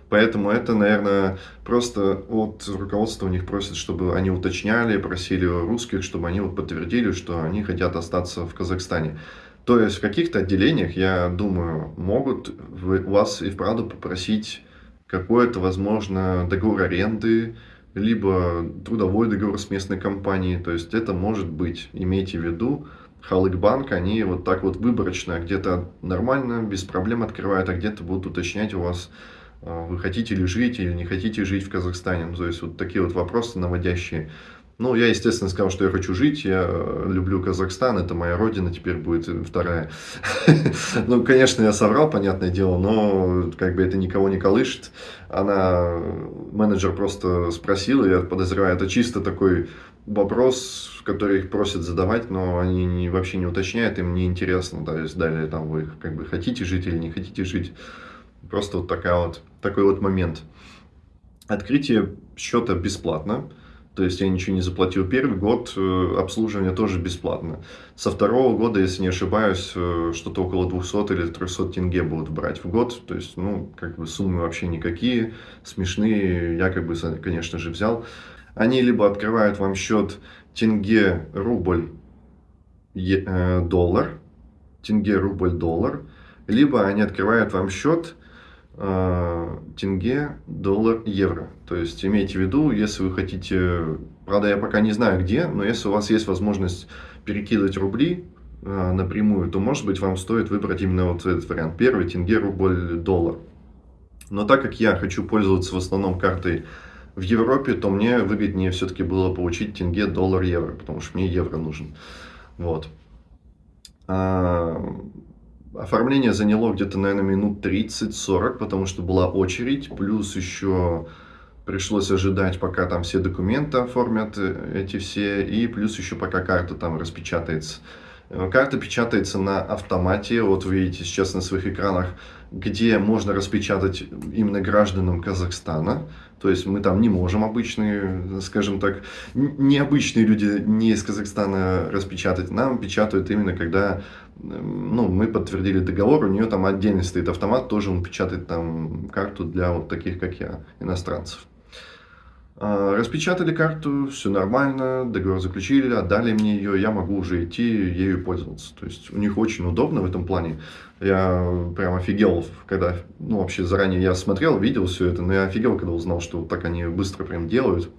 Поэтому это, наверное, просто от руководства у них просят, чтобы они уточняли, просили русских, чтобы они вот подтвердили, что они хотят остаться в Казахстане. То есть в каких-то отделениях, я думаю, могут у вас и вправду попросить какой-то, возможно, договор аренды, либо трудовой договор с местной компанией. То есть это может быть, имейте в виду, Халык-банк, они вот так вот выборочно, где-то нормально, без проблем открывают, а где-то будут уточнять у вас а, вы хотите ли жить или не хотите жить в Казахстане. Ну, то есть вот такие вот вопросы наводящие. Ну, я, естественно, сказал, что я хочу жить, я люблю Казахстан, это моя родина, теперь будет вторая. Ну, конечно, я соврал, понятное дело, но как бы это никого не колышет. Она, менеджер просто спросила, я подозреваю, это чисто такой вопрос, который их просят задавать, но они не, вообще не уточняют, им не интересно. То есть далее там вы как бы хотите жить или не хотите жить. Просто вот, такая вот такой вот момент. Открытие счета бесплатно. То есть я ничего не заплатил первый год, э, обслуживание тоже бесплатно. Со второго года, если не ошибаюсь, э, что-то около 200 или 300 тенге будут брать в год. То есть, ну, как бы суммы вообще никакие, смешные, я как бы, конечно же, взял. Они либо открывают вам счет тенге, рубль, э, доллар, тенге, рубль, доллар, либо они открывают вам счет тенге, доллар, евро. То есть имейте в виду, если вы хотите, правда я пока не знаю где, но если у вас есть возможность перекидывать рубли э, напрямую, то может быть вам стоит выбрать именно вот этот вариант. Первый тенге, рубль, доллар. Но так как я хочу пользоваться в основном картой в Европе, то мне выгоднее все-таки было получить тенге, доллар, евро, потому что мне евро нужен. Вот. Оформление заняло где-то, наверное, минут 30-40, потому что была очередь, плюс еще пришлось ожидать, пока там все документы оформят, э, эти все, и плюс еще пока карта там распечатается. Э, карта печатается на автомате, вот вы видите сейчас на своих экранах, где можно распечатать именно гражданам Казахстана. То есть мы там не можем обычные, скажем так, необычные люди не из Казахстана распечатать. Нам печатают именно когда ну, мы подтвердили договор, у нее там отдельно стоит автомат, тоже он печатает там карту для вот таких, как я, иностранцев. А, распечатали карту, все нормально, договор заключили, отдали мне ее, я могу уже идти ею пользоваться. То есть у них очень удобно в этом плане. Я прям офигел, когда, ну вообще заранее я смотрел, видел все это, но я офигел, когда узнал, что вот так они быстро прям делают.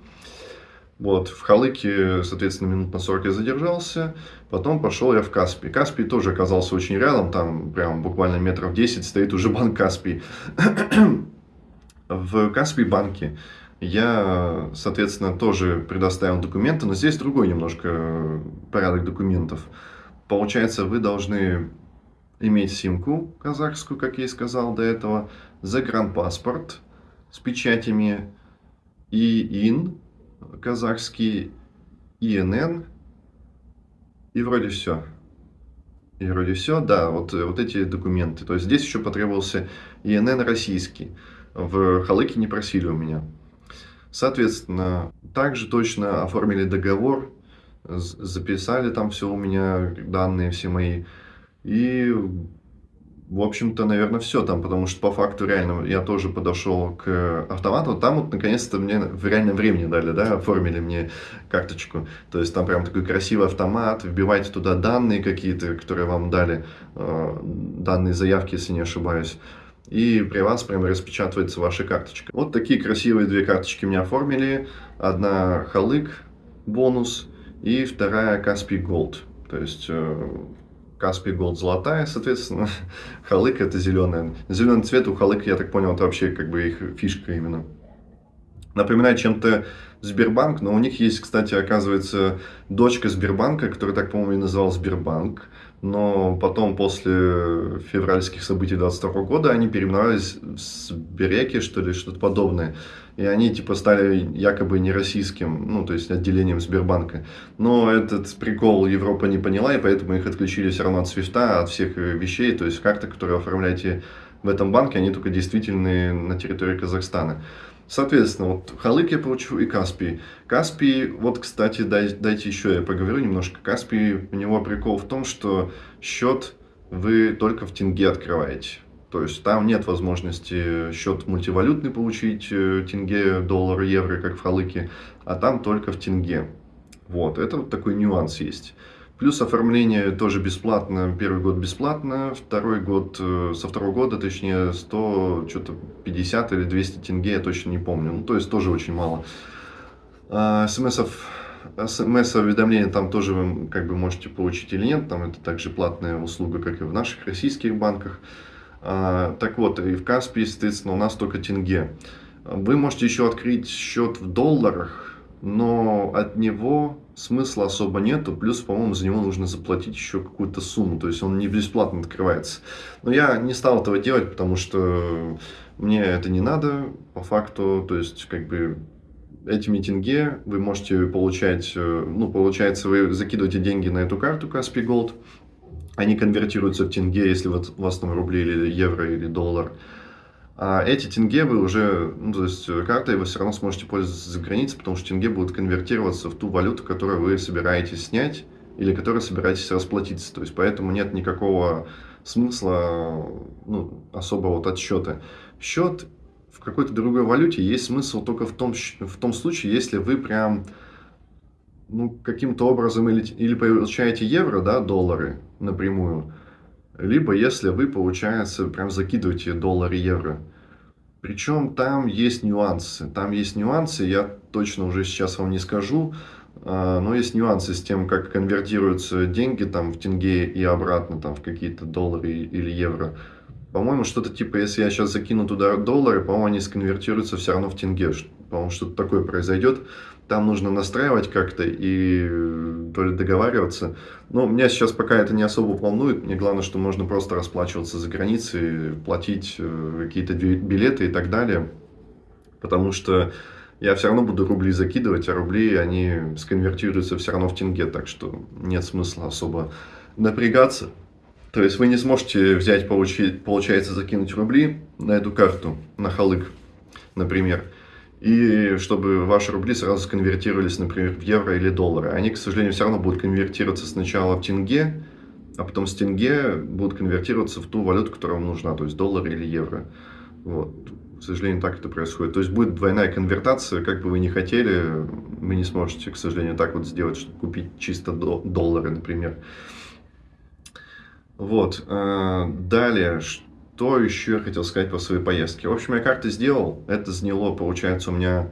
Вот, в Халыке, соответственно, минут на 40 я задержался, потом пошел я в Каспий. Каспий тоже оказался очень рядом, там прям буквально метров 10 стоит уже банк Каспий. В Каспий банке я, соответственно, тоже предоставил документы, но здесь другой немножко порядок документов. Получается, вы должны иметь симку казахскую, как я и сказал до этого, загранпаспорт с печатями, ИИН казахский, ИНН, и вроде все. И вроде все, да, вот, вот эти документы. То есть здесь еще потребовался ИНН российский. В Халыке не просили у меня. Соответственно, также точно оформили договор, записали там все у меня, данные все мои. И, в общем-то, наверное, все там, потому что по факту реально я тоже подошел к автомату. Там вот наконец-то мне в реальном времени дали, да, оформили мне карточку. То есть там прям такой красивый автомат, вбивайте туда данные какие-то, которые вам дали, э, данные заявки, если не ошибаюсь и при вас прямо распечатывается ваша карточка. Вот такие красивые две карточки мне оформили. Одна Халык бонус и вторая Каспий Gold. То есть Каспий Gold золотая, соответственно, Халык это зеленая. Зеленый цвет у Халык, я так понял, это вообще как бы их фишка именно. Напоминает чем-то Сбербанк, но у них есть, кстати, оказывается, дочка Сбербанка, которая так, по-моему, и называл Сбербанк но потом, после февральских событий 22 года, они переименовались в Сбереки, что ли, что-то подобное. И они, типа, стали якобы не российским, ну, то есть, отделением Сбербанка. Но этот прикол Европа не поняла, и поэтому их отключили все равно от свифта, от всех вещей. То есть, карты, которые оформляете в этом банке, они только действительные на территории Казахстана. Соответственно, вот Халык я получу и Каспий. Каспий, вот, кстати, дай, дайте еще я поговорю немножко. Каспий, у него прикол в том, что счет вы только в тенге открываете. То есть там нет возможности счет мультивалютный получить, э, тенге, доллар, евро, как в Халыке, а там только в тенге. Вот, это вот такой нюанс есть. Плюс оформление тоже бесплатно, первый год бесплатно, второй год, э, со второго года, точнее, 100, что-то 50 или 200 тенге, я точно не помню. Ну, то есть тоже очень мало. А, смс-ов смс-уведомления там тоже вы как бы можете получить или нет, там это также платная услуга, как и в наших российских банках. А, так вот, и в Каспии, соответственно, у нас только тенге. Вы можете еще открыть счет в долларах, но от него смысла особо нету, плюс, по-моему, за него нужно заплатить еще какую-то сумму, то есть он не бесплатно открывается. Но я не стал этого делать, потому что мне это не надо, по факту, то есть, как бы, этими тенге вы можете получать, э, ну, получается, вы закидываете деньги на эту карту Каспий Gold, они конвертируются в тенге, если вот у вас там рубли или евро или доллар, а эти тенге вы уже, ну, то есть э, картой вы все равно сможете пользоваться за границей, потому что тенге будут конвертироваться в ту валюту, которую вы собираетесь снять или которой собираетесь расплатиться. То есть поэтому нет никакого смысла ну, особого вот отсчета. Счет в какой-то другой валюте есть смысл только в том, в том случае, если вы прям ну, каким-то образом или, или получаете евро, да, доллары напрямую, либо если вы, получается, прям закидываете доллары, евро. Причем там есть нюансы. Там есть нюансы, я точно уже сейчас вам не скажу, а, но есть нюансы с тем, как конвертируются деньги там в тенге и обратно там в какие-то доллары или евро. По-моему, что-то типа, если я сейчас закину туда доллары, по-моему, они сконвертируются все равно в тенге. По-моему, что-то такое произойдет. Там нужно настраивать как-то и э, то ли договариваться. Но меня сейчас пока это не особо волнует. Мне главное, что можно просто расплачиваться за границей, платить э, какие-то билеты и так далее. Потому что я все равно буду рубли закидывать, а рубли, они сконвертируются все равно в тенге. Так что нет смысла особо напрягаться. То есть вы не сможете взять, получить, получается, закинуть рубли на эту карту, на халык, например, и чтобы ваши рубли сразу сконвертировались, например, в евро или доллары. Они, к сожалению, все равно будут конвертироваться сначала в тенге, а потом с тенге будут конвертироваться в ту валюту, которая вам нужна, то есть доллар или евро. Вот. К сожалению, так это происходит. То есть будет двойная конвертация, как бы вы ни хотели, вы не сможете, к сожалению, так вот сделать, чтобы купить чисто доллары, например. Вот. Э, далее, что еще я хотел сказать по своей поездке? В общем, я карты сделал. Это заняло, получается, у меня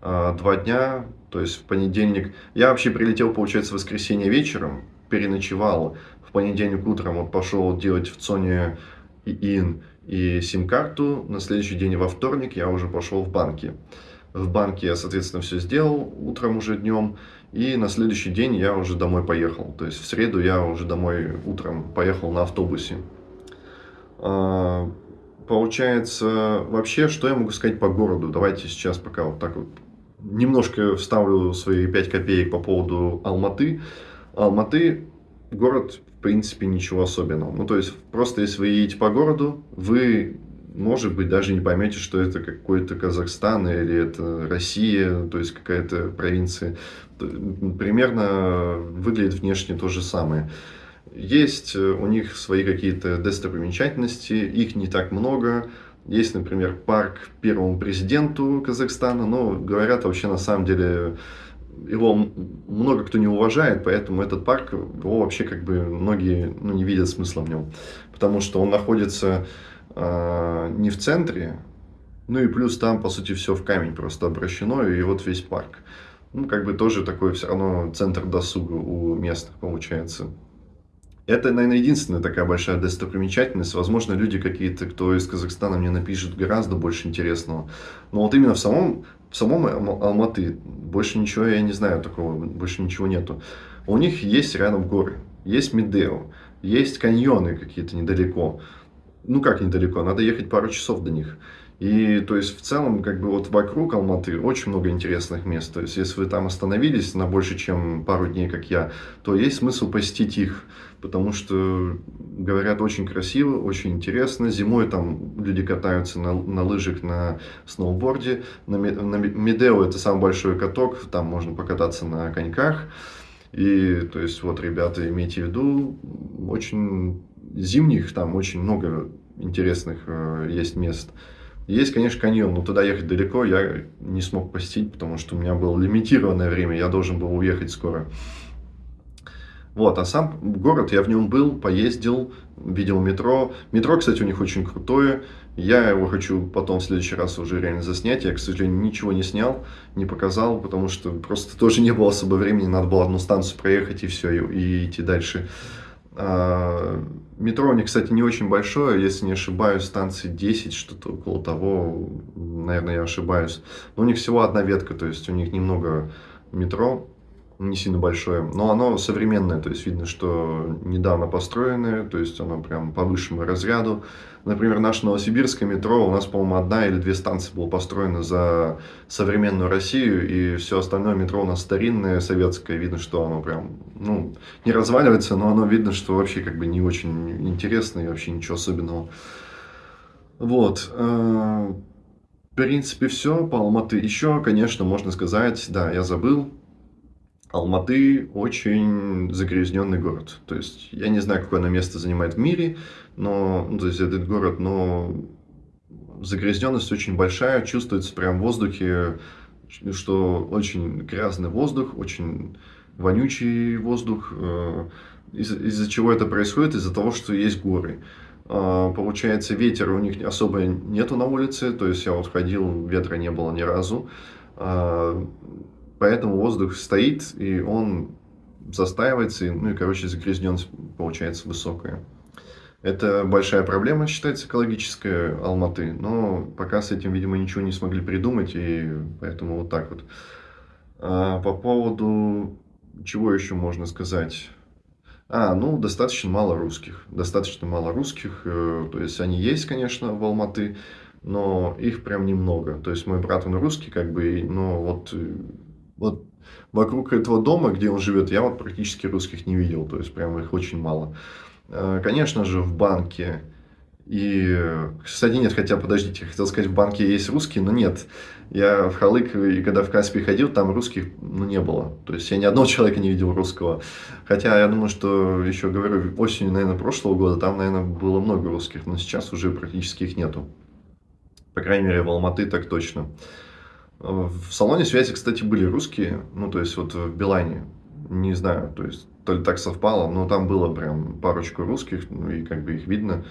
э, два дня. То есть в понедельник... Я вообще прилетел, получается, в воскресенье вечером, переночевал. В понедельник утром вот пошел делать в ЦОНе ИИН И сим-карту на следующий день во вторник я уже пошел в банки. В банке я, соответственно, все сделал утром уже днем. И на следующий день я уже домой поехал. То есть в среду я уже домой утром поехал на автобусе. А, получается, вообще, что я могу сказать по городу? Давайте сейчас пока вот так вот немножко вставлю свои 5 копеек по поводу Алматы. Алматы город, в принципе, ничего особенного. Ну, то есть, просто если вы едете по городу, вы может быть, даже не поймете, что это какой-то Казахстан или это Россия, то есть какая-то провинция. Примерно выглядит внешне то же самое. Есть э, у них свои какие-то достопримечательности, их не так много. Есть, например, парк первому президенту Казахстана, но говорят вообще на самом деле его много кто не уважает, поэтому этот парк, его вообще как бы многие ну, не видят смысла в нем. Потому что он находится э, не в центре, ну и плюс там, по сути, все в камень просто обращено, и вот весь парк. Ну, как бы тоже такой все равно центр досуга у местных получается. Это, наверное, единственная такая большая достопримечательность. Возможно, люди какие-то, кто из Казахстана мне напишет гораздо больше интересного. Но вот именно в самом, в самом Алматы больше ничего я не знаю такого, больше ничего нету. У них есть рядом горы, есть Медео, есть каньоны какие-то недалеко ну как недалеко, надо ехать пару часов до них. И то есть в целом как бы вот вокруг Алматы очень много интересных мест. То есть если вы там остановились на больше, чем пару дней, как я, то есть смысл посетить их. Потому что, говорят, очень красиво, очень интересно. Зимой там люди катаются на, на лыжах, на сноуборде. На, на Медео это самый большой каток, там можно покататься на коньках. И то есть вот, ребята, имейте в виду, очень зимних там очень много интересных э, есть мест. Есть, конечно, каньон, но туда ехать далеко я не смог посетить, потому что у меня было лимитированное время, я должен был уехать скоро. Вот, а сам город, я в нем был, поездил, видел метро. Метро, кстати, у них очень крутое. Я его хочу потом в следующий раз уже реально заснять. Я, к сожалению, ничего не снял, не показал, потому что просто тоже не было особо времени. Надо было одну станцию проехать и все, и, и идти дальше. А, метро у них, кстати, не очень большое, если не ошибаюсь, станции 10, что-то около того, наверное, я ошибаюсь. Но у них всего одна ветка, то есть у них немного метро, не сильно большое, но оно современное, то есть видно, что недавно построенное, то есть оно прям по высшему разряду. Например, наше новосибирское метро, у нас, по-моему, одна или две станции было построено за современную Россию, и все остальное метро у нас старинное, советское, видно, что оно прям, ну, не разваливается, но оно видно, что вообще как бы не очень интересно и вообще ничего особенного. Вот. Э, в принципе, все по Алматы. Еще, конечно, можно сказать, да, я забыл, Алматы очень загрязненный город. То есть я не знаю, какое оно место занимает в мире, но ну, то есть этот город, но загрязненность очень большая, чувствуется прям в воздухе, что очень грязный воздух, очень вонючий воздух. Э, из- из-за чего это происходит? Из-за того, что есть горы. А, получается, ветер у них особо нету на улице, то есть я вот ходил, ветра не было ни разу. Поэтому воздух стоит, и он застаивается, и, ну и, короче, загрязненность получается высокая. Это большая проблема, считается, экологическая Алматы, но пока с этим, видимо, ничего не смогли придумать, и поэтому вот так вот. А по поводу чего еще можно сказать? А, ну, достаточно мало русских. Достаточно мало русских. Э, то есть, они есть, конечно, в Алматы, но их прям немного. То есть, мой брат, он русский, как бы, но вот э, вот вокруг этого дома, где он живет, я вот практически русских не видел, то есть прям их очень мало. Э, конечно же, в банке и, кстати, нет, хотя, подождите, хотел сказать, в банке есть русские, но нет. Я в Халык, и когда в Каспий ходил, там русских ну, не было. То есть я ни одного человека не видел русского. Хотя я думаю, что, еще говорю, осенью, наверное, прошлого года там, наверное, было много русских, но сейчас уже практически их нету. По крайней мере, в Алматы так точно. В салоне связи, кстати, были русские, ну, то есть вот в Билайне, не знаю, то есть то ли так совпало, но там было прям парочку русских, ну, и как бы их видно.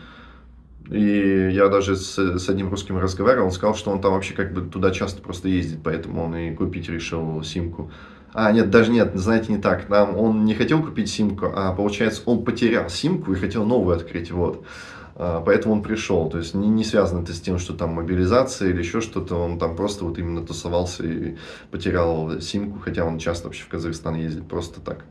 И я даже с, с одним русским разговаривал, он сказал, что он там вообще как бы туда часто просто ездит, поэтому он и купить решил симку. А, нет, даже нет, знаете, не так. Там он не хотел купить симку, а получается он потерял симку и хотел новую открыть, вот. А, поэтому он пришел. То есть не, не связано это с тем, что там мобилизация или еще что-то. Он там просто вот именно тусовался и потерял симку, хотя он часто вообще в Казахстан ездит просто так.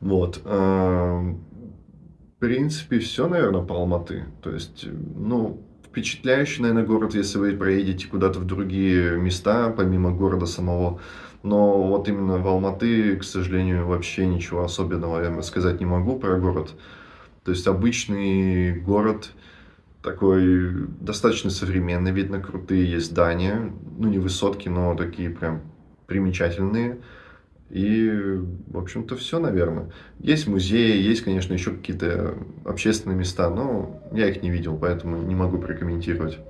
Вот. А, в принципе, все, наверное, по Алматы. То есть, ну, впечатляющий, наверное, город, если вы проедете куда-то в другие места, помимо города самого. Но вот именно в Алматы, к сожалению, вообще ничего особенного я сказать не могу про город. То есть обычный город, такой достаточно современный, видно, крутые есть здания, ну не высотки, но такие прям примечательные. И, в общем-то, все, наверное. Есть музеи, есть, конечно, еще какие-то общественные места, но я их не видел, поэтому не могу прокомментировать.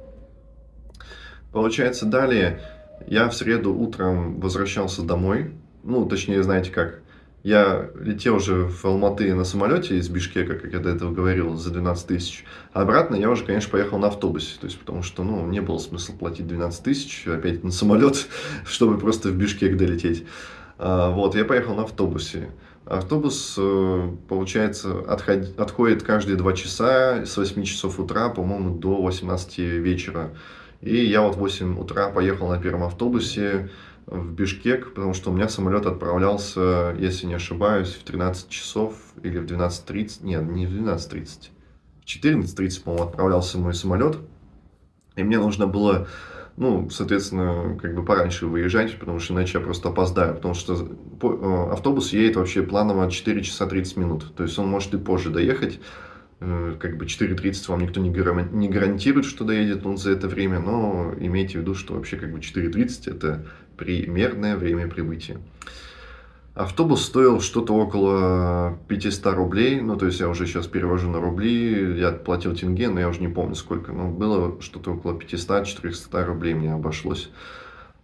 Получается, далее я в среду утром возвращался домой. Ну, точнее, знаете как, я летел уже в Алматы на самолете из Бишкека, как я до этого говорил, за 12 тысяч. А обратно я уже, конечно, поехал на автобусе. То есть, потому что, ну, не было смысла платить 12 тысяч опять на самолет, чтобы просто в Бишкек долететь. А, вот, я поехал на автобусе. Автобус, э, получается, отход, отходит каждые 2 часа с 8 часов утра, по-моему, до 18 вечера. И я вот в 8 утра поехал на первом автобусе, в Бишкек, потому что у меня самолет отправлялся, если не ошибаюсь, в 13 часов или в 12.30, нет, не в 12.30, в 14.30, по-моему, отправлялся мой самолет, и мне нужно было, ну, соответственно, как бы пораньше выезжать, потому что иначе я просто опоздаю, потому что э, автобус едет вообще планово 4 часа 30 минут, то есть он может и позже доехать, э, как бы 4.30 вам никто не, гарантирует, что доедет он за это время, но имейте в виду, что вообще как бы 4.30 это примерное время прибытия. Автобус стоил что-то около 500 рублей, ну, то есть я уже сейчас перевожу на рубли, я платил тенге, но я уже не помню сколько, но было что-то около 500-400 рублей мне обошлось.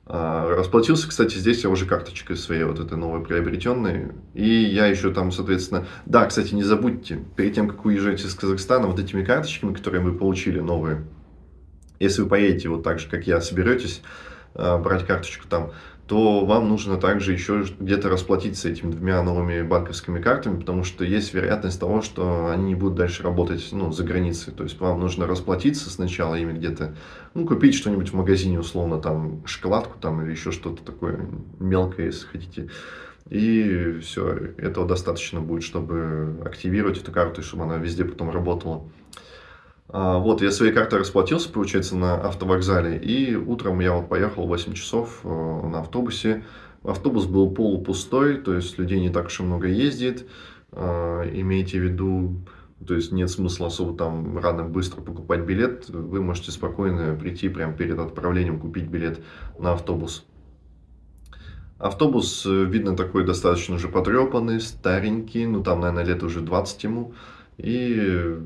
А, расплатился, кстати, здесь я уже карточкой своей, вот этой новой приобретенной, и я еще там, соответственно, да, кстати, не забудьте, перед тем, как уезжаете из Казахстана, вот этими карточками, которые вы получили, новые, если вы поедете вот так же, как я, соберетесь, брать карточку там, то вам нужно также еще где-то расплатиться этими двумя новыми банковскими картами, потому что есть вероятность того, что они не будут дальше работать ну, за границей. То есть вам нужно расплатиться сначала ими где-то, ну, купить что-нибудь в магазине, условно, там, шоколадку там или еще что-то такое мелкое, если хотите. И все, этого достаточно будет, чтобы активировать эту карту, чтобы она везде потом работала. А, вот, я своей картой расплатился, получается, на автовокзале, и утром я вот поехал 8 часов э, на автобусе. Автобус был полупустой, то есть людей не так уж и много ездит. А, имейте в виду, то есть нет смысла особо там рано быстро покупать билет. Вы можете спокойно прийти прямо перед отправлением, купить билет на автобус. Автобус, э, видно, такой достаточно уже потрепанный, старенький, ну там, наверное, лет уже 20 ему. И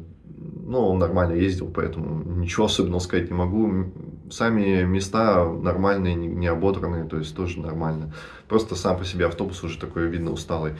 ну, нормально ездил, поэтому ничего особенного сказать не могу. Сами места нормальные, не ободранные, то есть тоже нормально. Просто сам по себе автобус уже такой, видно, усталый.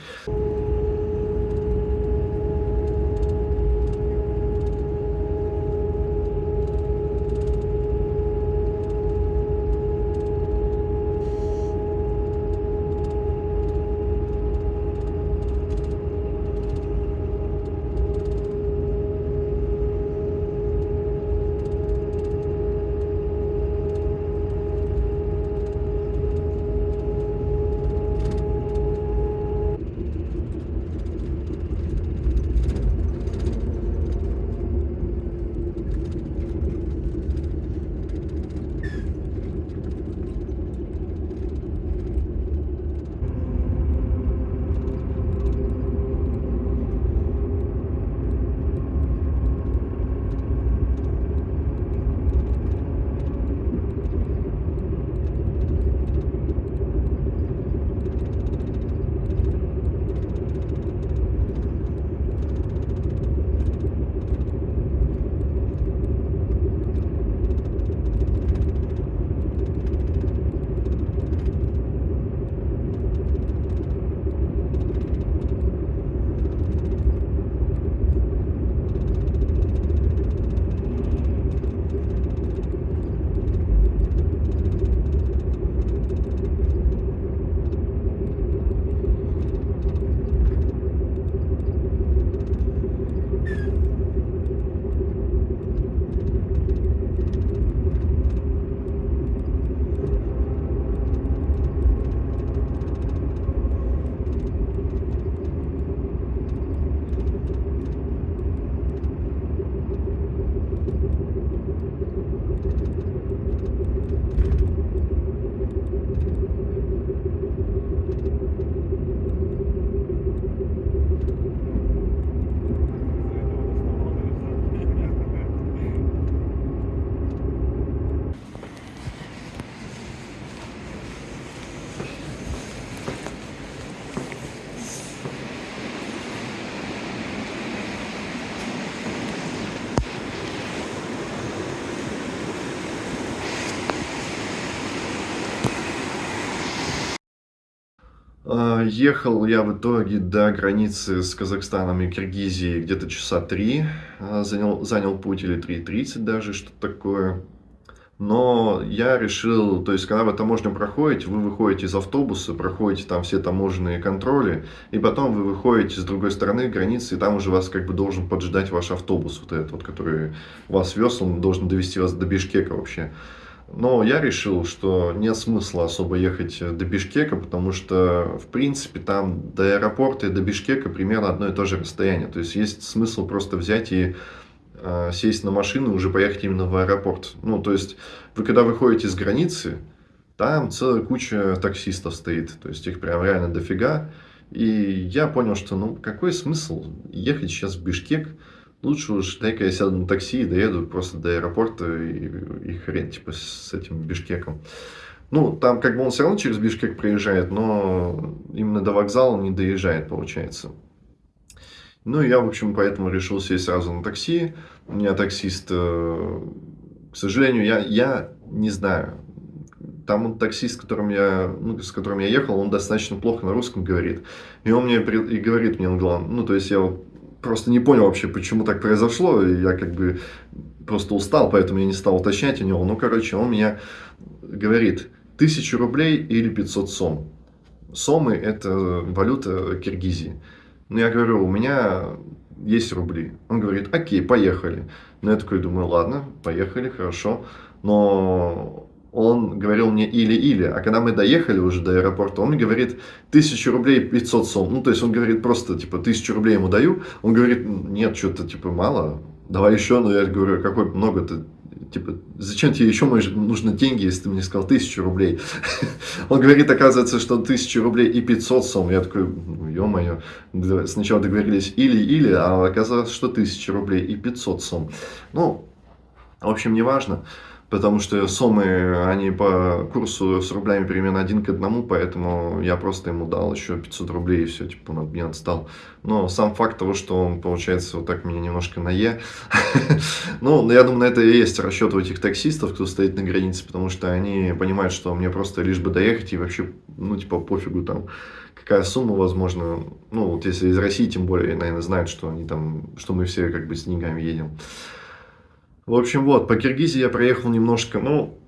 Ехал я в итоге до границы с Казахстаном и Киргизией где-то часа три. А, занял, занял путь или 3.30 даже, что-то такое. Но я решил, то есть, когда вы таможню проходите, вы выходите из автобуса, проходите там все таможенные контроли, и потом вы выходите с другой стороны границы, и там уже вас как бы должен поджидать ваш автобус, вот этот вот, который вас вез, он должен довести вас до Бишкека вообще. Но я решил, что нет смысла особо ехать до Бишкека, потому что, в принципе, там до аэропорта и до Бишкека примерно одно и то же расстояние. То есть, есть смысл просто взять и э, сесть на машину и уже поехать именно в аэропорт. Ну, то есть, вы когда выходите с границы, там целая куча таксистов стоит. То есть, их прям реально дофига. И я понял, что, ну, какой смысл ехать сейчас в Бишкек, Лучше уж дай-ка я сяду на такси и доеду просто до аэропорта и, и хрен, типа, с этим Бишкеком. Ну, там как бы он все равно через Бишкек проезжает, но именно до вокзала он не доезжает, получается. Ну, я, в общем, поэтому решил сесть сразу на такси. У меня таксист, э, к сожалению, я, я не знаю. Там он таксист, с которым, я, ну, с которым я ехал, он достаточно плохо на русском говорит. И он мне и говорит мне, он главное, ну, то есть я вот просто не понял вообще, почему так произошло. И я как бы просто устал, поэтому я не стал уточнять у него. Ну, короче, он меня говорит, тысячу рублей или 500 сом. Сомы – это валюта Киргизии. Ну, я говорю, у меня есть рубли. Он говорит, окей, поехали. Ну, я такой думаю, ладно, поехали, хорошо. Но он говорил мне или-или, а когда мы доехали уже до аэропорта, он мне говорит, тысячу рублей 500 сом, ну, то есть он говорит просто, типа, тысячу рублей ему даю, он говорит, нет, что-то, типа, мало, давай еще, но я говорю, какой много-то, типа, зачем тебе еще нужны деньги, если ты мне сказал тысячу рублей? Он говорит, оказывается, что тысячу рублей и 500 сом. Я такой, ну, ё-моё, сначала договорились или-или, а оказалось, что тысяча рублей и 500 сом. Ну, в общем, неважно потому что сомы, они по курсу с рублями примерно один к одному, поэтому я просто ему дал еще 500 рублей и все, типа он от меня отстал. Но сам факт того, что он, получается, вот так меня немножко на Е, ну, я думаю, на это и есть расчет у этих таксистов, кто стоит на границе, потому что они понимают, что мне просто лишь бы доехать и вообще, ну, типа, пофигу там, какая сумма, возможно, ну, вот если из России, тем более, наверное, знают, что они там, что мы все как бы с деньгами едем. В общем, вот, по Киргизии я проехал немножко, ну,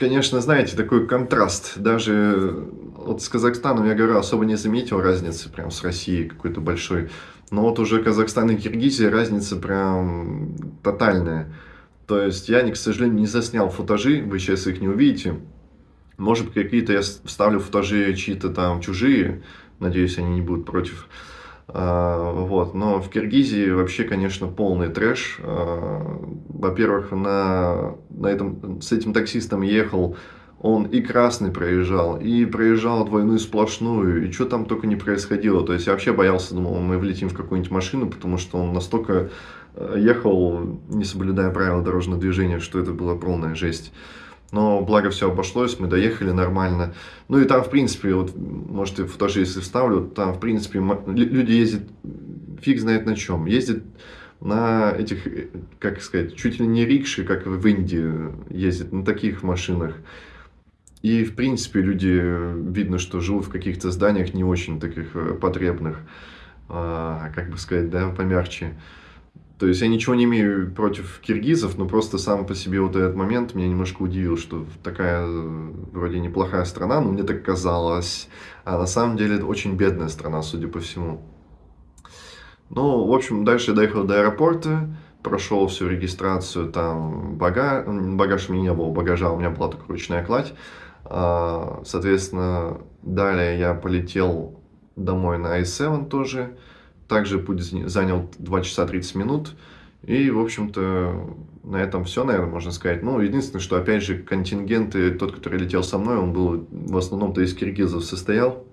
конечно, знаете, такой контраст. Даже вот с Казахстаном, я говорю, особо не заметил разницы прям с Россией какой-то большой. Но вот уже Казахстан и Киргизия разница прям тотальная. То есть я, к сожалению, не заснял футажи, вы сейчас их не увидите. Может какие-то я вставлю футажи чьи-то там чужие, надеюсь, они не будут против. А, вот. Но в Киргизии вообще, конечно, полный трэш. А, во-первых, на, на этом, с этим таксистом ехал, он и красный проезжал, и проезжал двойную сплошную, и что там только не происходило. То есть я вообще боялся, думал, мы влетим в какую-нибудь машину, потому что он настолько э, ехал, не соблюдая правила дорожного движения, что это была полная жесть. Но благо все обошлось, мы доехали нормально. Ну и там, в принципе, вот, может, и фотоши, если вставлю, там, в принципе, люди ездят, фиг знает на чем. Ездят на этих, как сказать, чуть ли не рикши, как в Индии ездят, на таких машинах. И, в принципе, люди, видно, что живут в каких-то зданиях не очень таких э, потребных, а, как бы сказать, да, помягче. То есть я ничего не имею против киргизов, но просто сам по себе вот этот момент меня немножко удивил, что такая э, вроде неплохая страна, но мне так казалось, а на самом деле это очень бедная страна, судя по всему. Ну, в общем, дальше я доехал до аэропорта, прошел всю регистрацию, там бага... багаж у меня не было, багажа у меня была только ручная кладь. А, соответственно, далее я полетел домой на i7 тоже, также путь занял 2 часа 30 минут. И, в общем-то, на этом все, наверное, можно сказать. Ну, единственное, что, опять же, контингенты, тот, который летел со мной, он был в основном-то из киргизов состоял.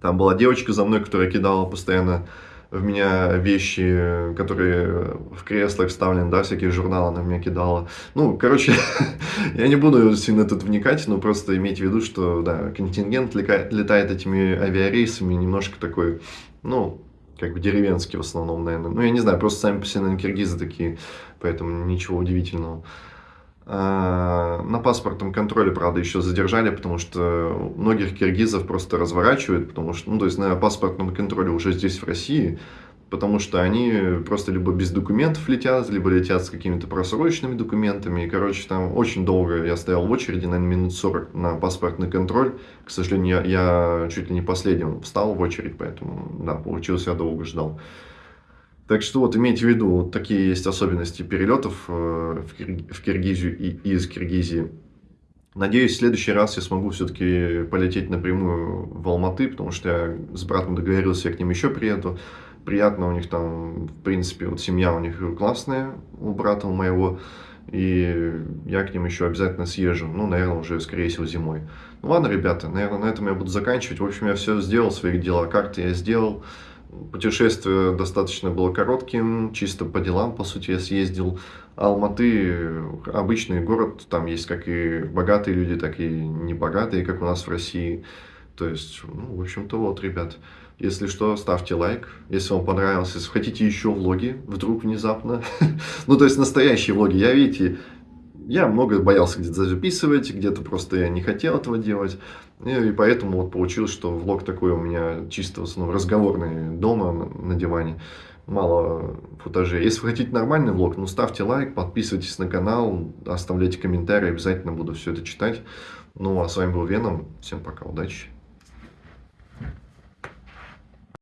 Там была девочка за мной, которая кидала постоянно в меня вещи, которые в креслах вставлены, да, всякие журналы она в меня кидала. Ну, короче, я не буду сильно тут вникать, но просто имейте в виду, что, да, контингент летает этими авиарейсами немножко такой, ну, как бы деревенские в основном, наверное. Ну, я не знаю, просто сами по себе, наверное, киргизы такие, поэтому ничего удивительного. А, на паспортном контроле, правда, еще задержали, потому что многих киргизов просто разворачивают, потому что, ну, то есть на паспортном контроле уже здесь, в России, потому что они просто либо без документов летят, либо летят с какими-то просроченными документами. И, короче, там очень долго я стоял в очереди, наверное, минут 40 на паспортный контроль. К сожалению, я, я чуть ли не последним встал в очередь, поэтому, да, получилось, я долго ждал. Так что вот имейте в виду, вот такие есть особенности перелетов э, в Киргизию и из Киргизии. Надеюсь, в следующий раз я смогу все-таки полететь напрямую в Алматы, потому что я с братом договорился, я к ним еще приеду. Приятно у них там, в принципе, вот семья у них классная, у брата у моего. И я к ним еще обязательно съезжу. Ну, наверное, уже, скорее всего, зимой. Ну, ладно, ребята, наверное, на этом я буду заканчивать. В общем, я все сделал, свои дела. Карты я сделал. Путешествие достаточно было коротким, чисто по делам, по сути, я съездил. Алматы обычный город, там есть как и богатые люди, так и небогатые, как у нас в России. То есть, ну, в общем-то, вот, ребят. Если что, ставьте лайк, если вам понравилось. Если хотите еще влоги, вдруг внезапно. ну, то есть, настоящие влоги. Я, видите, я много боялся где-то записывать, где-то просто я не хотел этого делать. И поэтому вот получилось, что влог такой у меня чисто в основном разговорный дома на диване. Мало футажей. Если вы хотите нормальный влог, ну ставьте лайк, подписывайтесь на канал, оставляйте комментарии, обязательно буду все это читать. Ну а с вами был Веном. Всем пока, удачи.